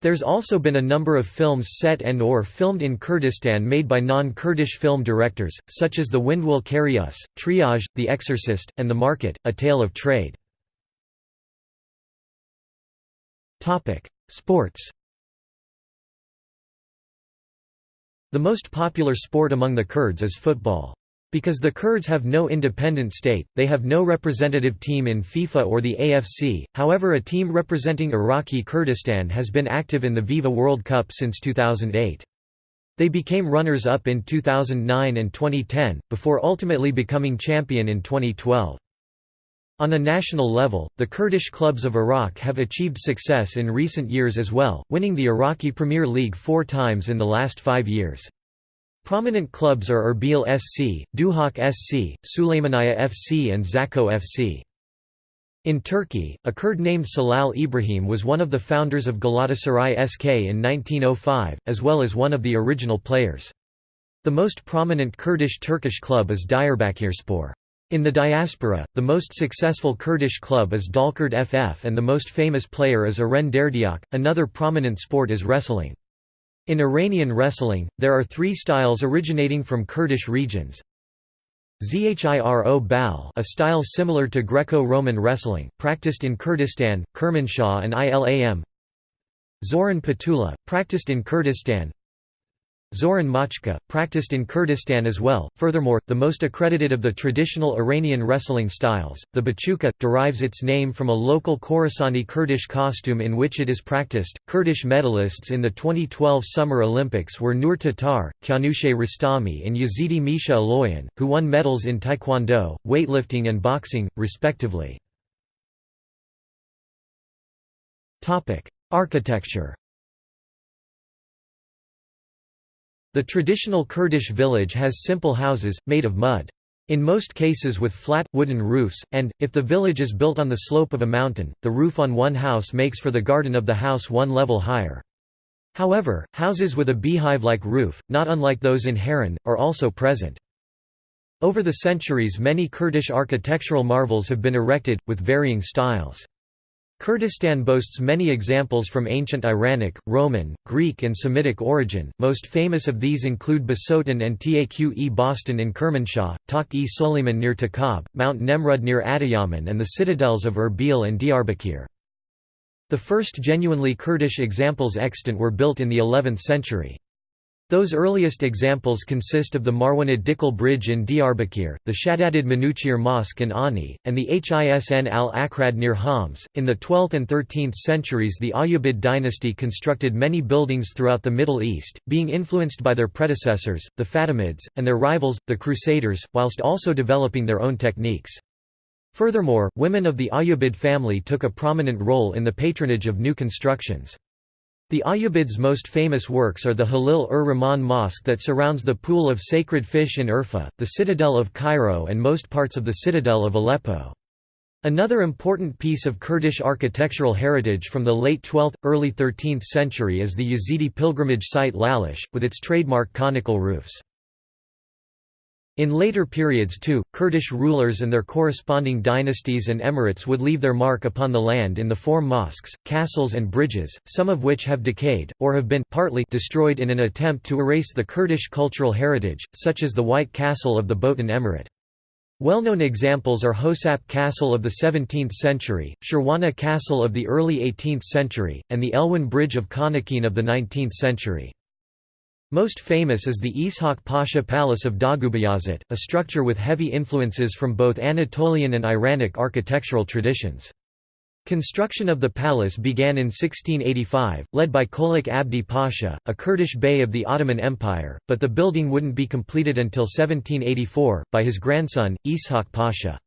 There's also been a number of films set and or filmed in Kurdistan made by non-Kurdish film directors, such as The Wind Will Carry Us, Triage, The Exorcist, and The Market, A Tale of Trade. Sports The most popular sport among the Kurds is football. Because the Kurds have no independent state, they have no representative team in FIFA or the AFC, however a team representing Iraqi Kurdistan has been active in the Viva World Cup since 2008. They became runners-up in 2009 and 2010, before ultimately becoming champion in 2012. On a national level, the Kurdish clubs of Iraq have achieved success in recent years as well, winning the Iraqi Premier League four times in the last five years. Prominent clubs are Erbil SC, Duhok SC, Suleymaniye FC and Zakho FC. In Turkey, a Kurd named Celal Ibrahim was one of the founders of Galatasaray SK in 1905, as well as one of the original players. The most prominent Kurdish Turkish club is Diyarbakirspor. In the diaspora, the most successful Kurdish club is Dalkurd FF and the most famous player is Eren Derdiyok. Another prominent sport is wrestling. In Iranian wrestling, there are three styles originating from Kurdish regions. Zhiro Bal a style similar to Greco-Roman wrestling, practiced in Kurdistan, Kermanshah and Ilam Zoran Patula, practiced in Kurdistan Zoran Machka, practiced in Kurdistan as well. Furthermore, the most accredited of the traditional Iranian wrestling styles, the bachuka, derives its name from a local Khorasani Kurdish costume in which it is practiced. Kurdish medalists in the 2012 Summer Olympics were Nur Tatar, Kianousheh Rostami, and Yazidi Misha Aloyan, who won medals in taekwondo, weightlifting, and boxing, respectively. Architecture The traditional Kurdish village has simple houses, made of mud. In most cases with flat, wooden roofs, and, if the village is built on the slope of a mountain, the roof on one house makes for the garden of the house one level higher. However, houses with a beehive-like roof, not unlike those in Harran, are also present. Over the centuries many Kurdish architectural marvels have been erected, with varying styles. Kurdistan boasts many examples from ancient Iranic, Roman, Greek and Semitic origin, most famous of these include Bisotun and Taq-e Bostan in Kermanshah, Taq-e Suleiman near Takab, Mount Nemrud near Adiyaman and the citadels of Erbil and Diyarbakir. The first genuinely Kurdish examples extant were built in the 11th century. Those earliest examples consist of the Marwanid Dicle Bridge in Diyarbakir, the Shaddadid Manuchihr Mosque in Ani, and the Hisn al-Akrad near Homs. In the 12th and 13th centuries, the Ayyubid dynasty constructed many buildings throughout the Middle East, being influenced by their predecessors, the Fatimids, and their rivals, the Crusaders, whilst also developing their own techniques. Furthermore, women of the Ayyubid family took a prominent role in the patronage of new constructions. The Ayyubids' most famous works are the Halil-ur-Rahman Mosque that surrounds the Pool of Sacred Fish in Urfa, the Citadel of Cairo and most parts of the Citadel of Aleppo. Another important piece of Kurdish architectural heritage from the late 12th, early 13th century is the Yazidi pilgrimage site Lalish, with its trademark conical roofs. In later periods too, Kurdish rulers and their corresponding dynasties and emirates would leave their mark upon the land in the form mosques, castles and bridges, some of which have decayed, or have been partly destroyed in an attempt to erase the Kurdish cultural heritage, such as the White Castle of the Botan Emirate. Well-known examples are Hosap Castle of the 17th century, Shirwana Castle of the early 18th century, and the Elwan Bridge of Khanaqin of the 19th century. Most famous is the Ishaq Pasha Palace of Doğubayazıt, a structure with heavy influences from both Anatolian and Iranic architectural traditions. Construction of the palace began in 1685, led by Çolak Abdi Pasha, a Kurdish bey of the Ottoman Empire, but the building wouldn't be completed until 1784, by his grandson, Ishaq Pasha.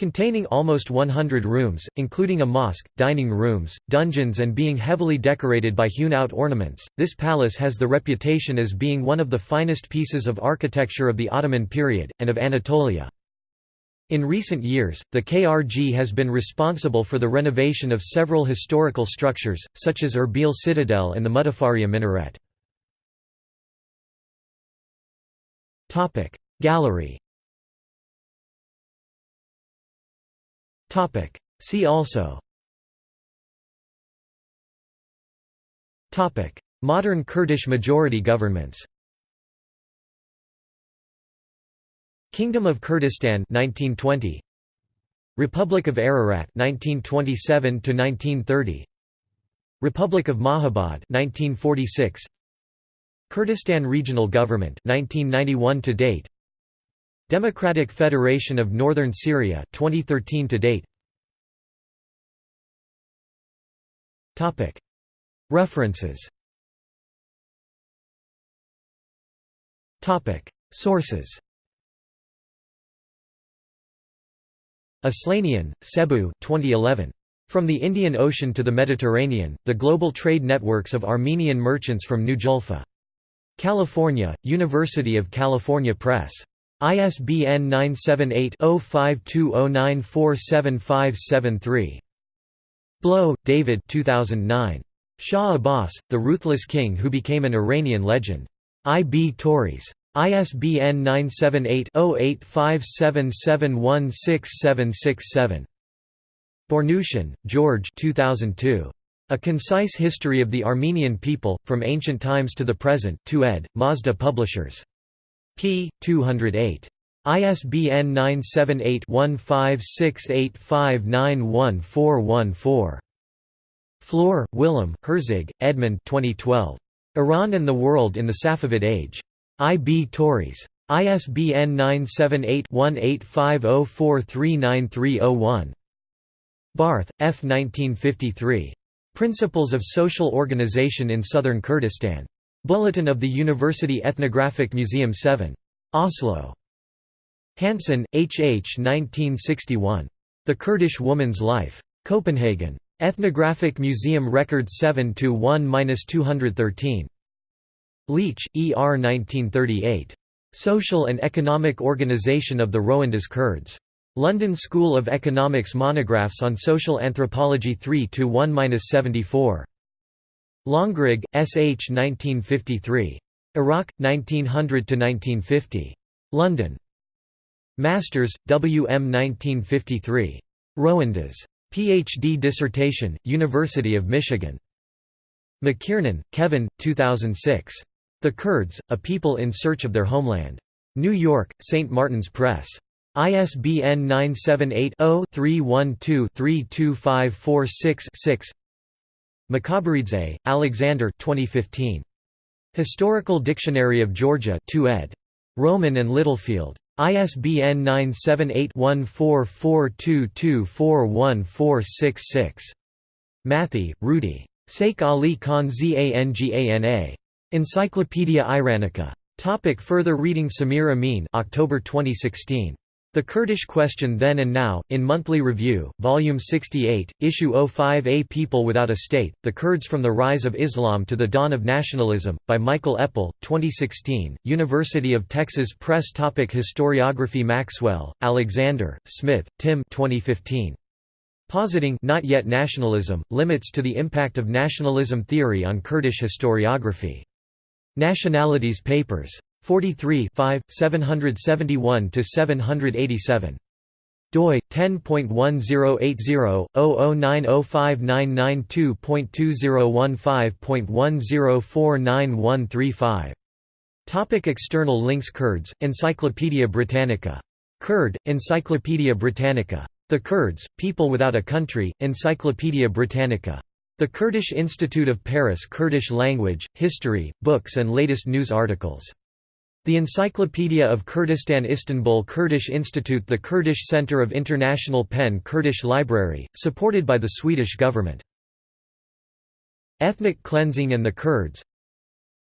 Containing almost 100 rooms, including a mosque, dining rooms, dungeons and being heavily decorated by hewn-out ornaments, this palace has the reputation as being one of the finest pieces of architecture of the Ottoman period, and of Anatolia. In recent years, the KRG has been responsible for the renovation of several historical structures, such as Erbil Citadel and the Mudafaria minaret. Gallery Topic. See also. Topic. Modern Kurdish majority governments. Kingdom of Kurdistan 1920 Republic of Ararat 1927 to 1930 Republic of Mahabad 1946 Kurdistan Regional Government 1991 to date Democratic Federation of Northern Syria 2013 to date. Topic. References. Topic. Sources. Aslanian, Sebouh 2011 From the Indian Ocean to the Mediterranean, the global trade networks of Armenian merchants from New Julfa. California, University of California Press. ISBN 978-0520947573. Blow, David 2009. Shah Abbas, The Ruthless King Who Became an Iranian Legend. I. B. Tauris. ISBN 978-0857716767. Bournoutian, George 2002. A Concise History of the Armenian People, From Ancient Times to the Present 2 ed., Mazda Publishers p. 208. ISBN 978-1568591414. Floor, Willem, Herzig, Edmund 2012. Iran and the World in the Safavid Age. I. B. Tauris. ISBN 978-1850439301. Barth, F. 1953. Principles of Social Organization in Southern Kurdistan. Bulletin of the University Ethnographic Museum 7. Oslo. Hansen, H. H. 1961. The Kurdish Woman's Life. Copenhagen. Ethnographic Museum Record 7-1-213. Leach, E. R. 1938. Social and Economic Organization of the Rowanduz Kurds. London School of Economics Monographs on Social Anthropology 3-1-74. Longrigg, S. H. 1953. Iraq, 1900–1950. London. Masters, W. M. 1953. Rowanduz. Ph.D. dissertation, University of Michigan. McKiernan, Kevin, 2006. The Kurds, A People in Search of Their Homeland. New York, St. Martin's Press. ISBN 978-0-312-32546-6 Mikaberidze, Alexander 2015. Historical Dictionary of Georgia 2 ed. Rowman and Littlefield. ISBN 978-1442241466. Matthee, Rudy. Saif Ali Khan Zangana. Encyclopaedia Iranica. Topic further reading Samir Amin October 2016. The Kurdish Question Then and Now, in Monthly Review, Volume 68, Issue 05A People Without a State, The Kurds from the Rise of Islam to the Dawn of Nationalism, by Michael Eppel, 2016, University of Texas Press Topic Historiography Maxwell, Alexander, Smith, Tim 2015. Positing not yet nationalism, limits to the impact of nationalism theory on Kurdish historiography. Nationalities Papers. 43 771–787 doi 10.1080/009059992.2015.10499135 Topic External links Kurds Encyclopædia Britannica. Kurd Encyclopædia Britannica. The Kurds People Without a Country Encyclopædia Britannica. The Kurdish Institute of Paris Kurdish language history books and latest news articles the Encyclopedia of Kurdistan Istanbul Kurdish Institute The Kurdish Center of International PEN Kurdish Library, supported by the Swedish government. Ethnic Cleansing and the Kurds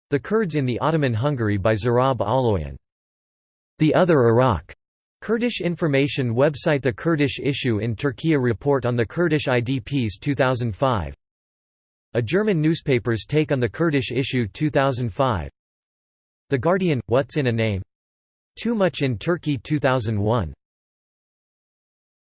The Kurds in the Ottoman Hungary by Zurab Oloyan. The Other Iraq. Kurdish information website The Kurdish issue in Turkey report on the Kurdish IDPs 2005 A German newspaper's take on the Kurdish issue 2005 the Guardian – What's in a Name? Too Much in Turkey 2001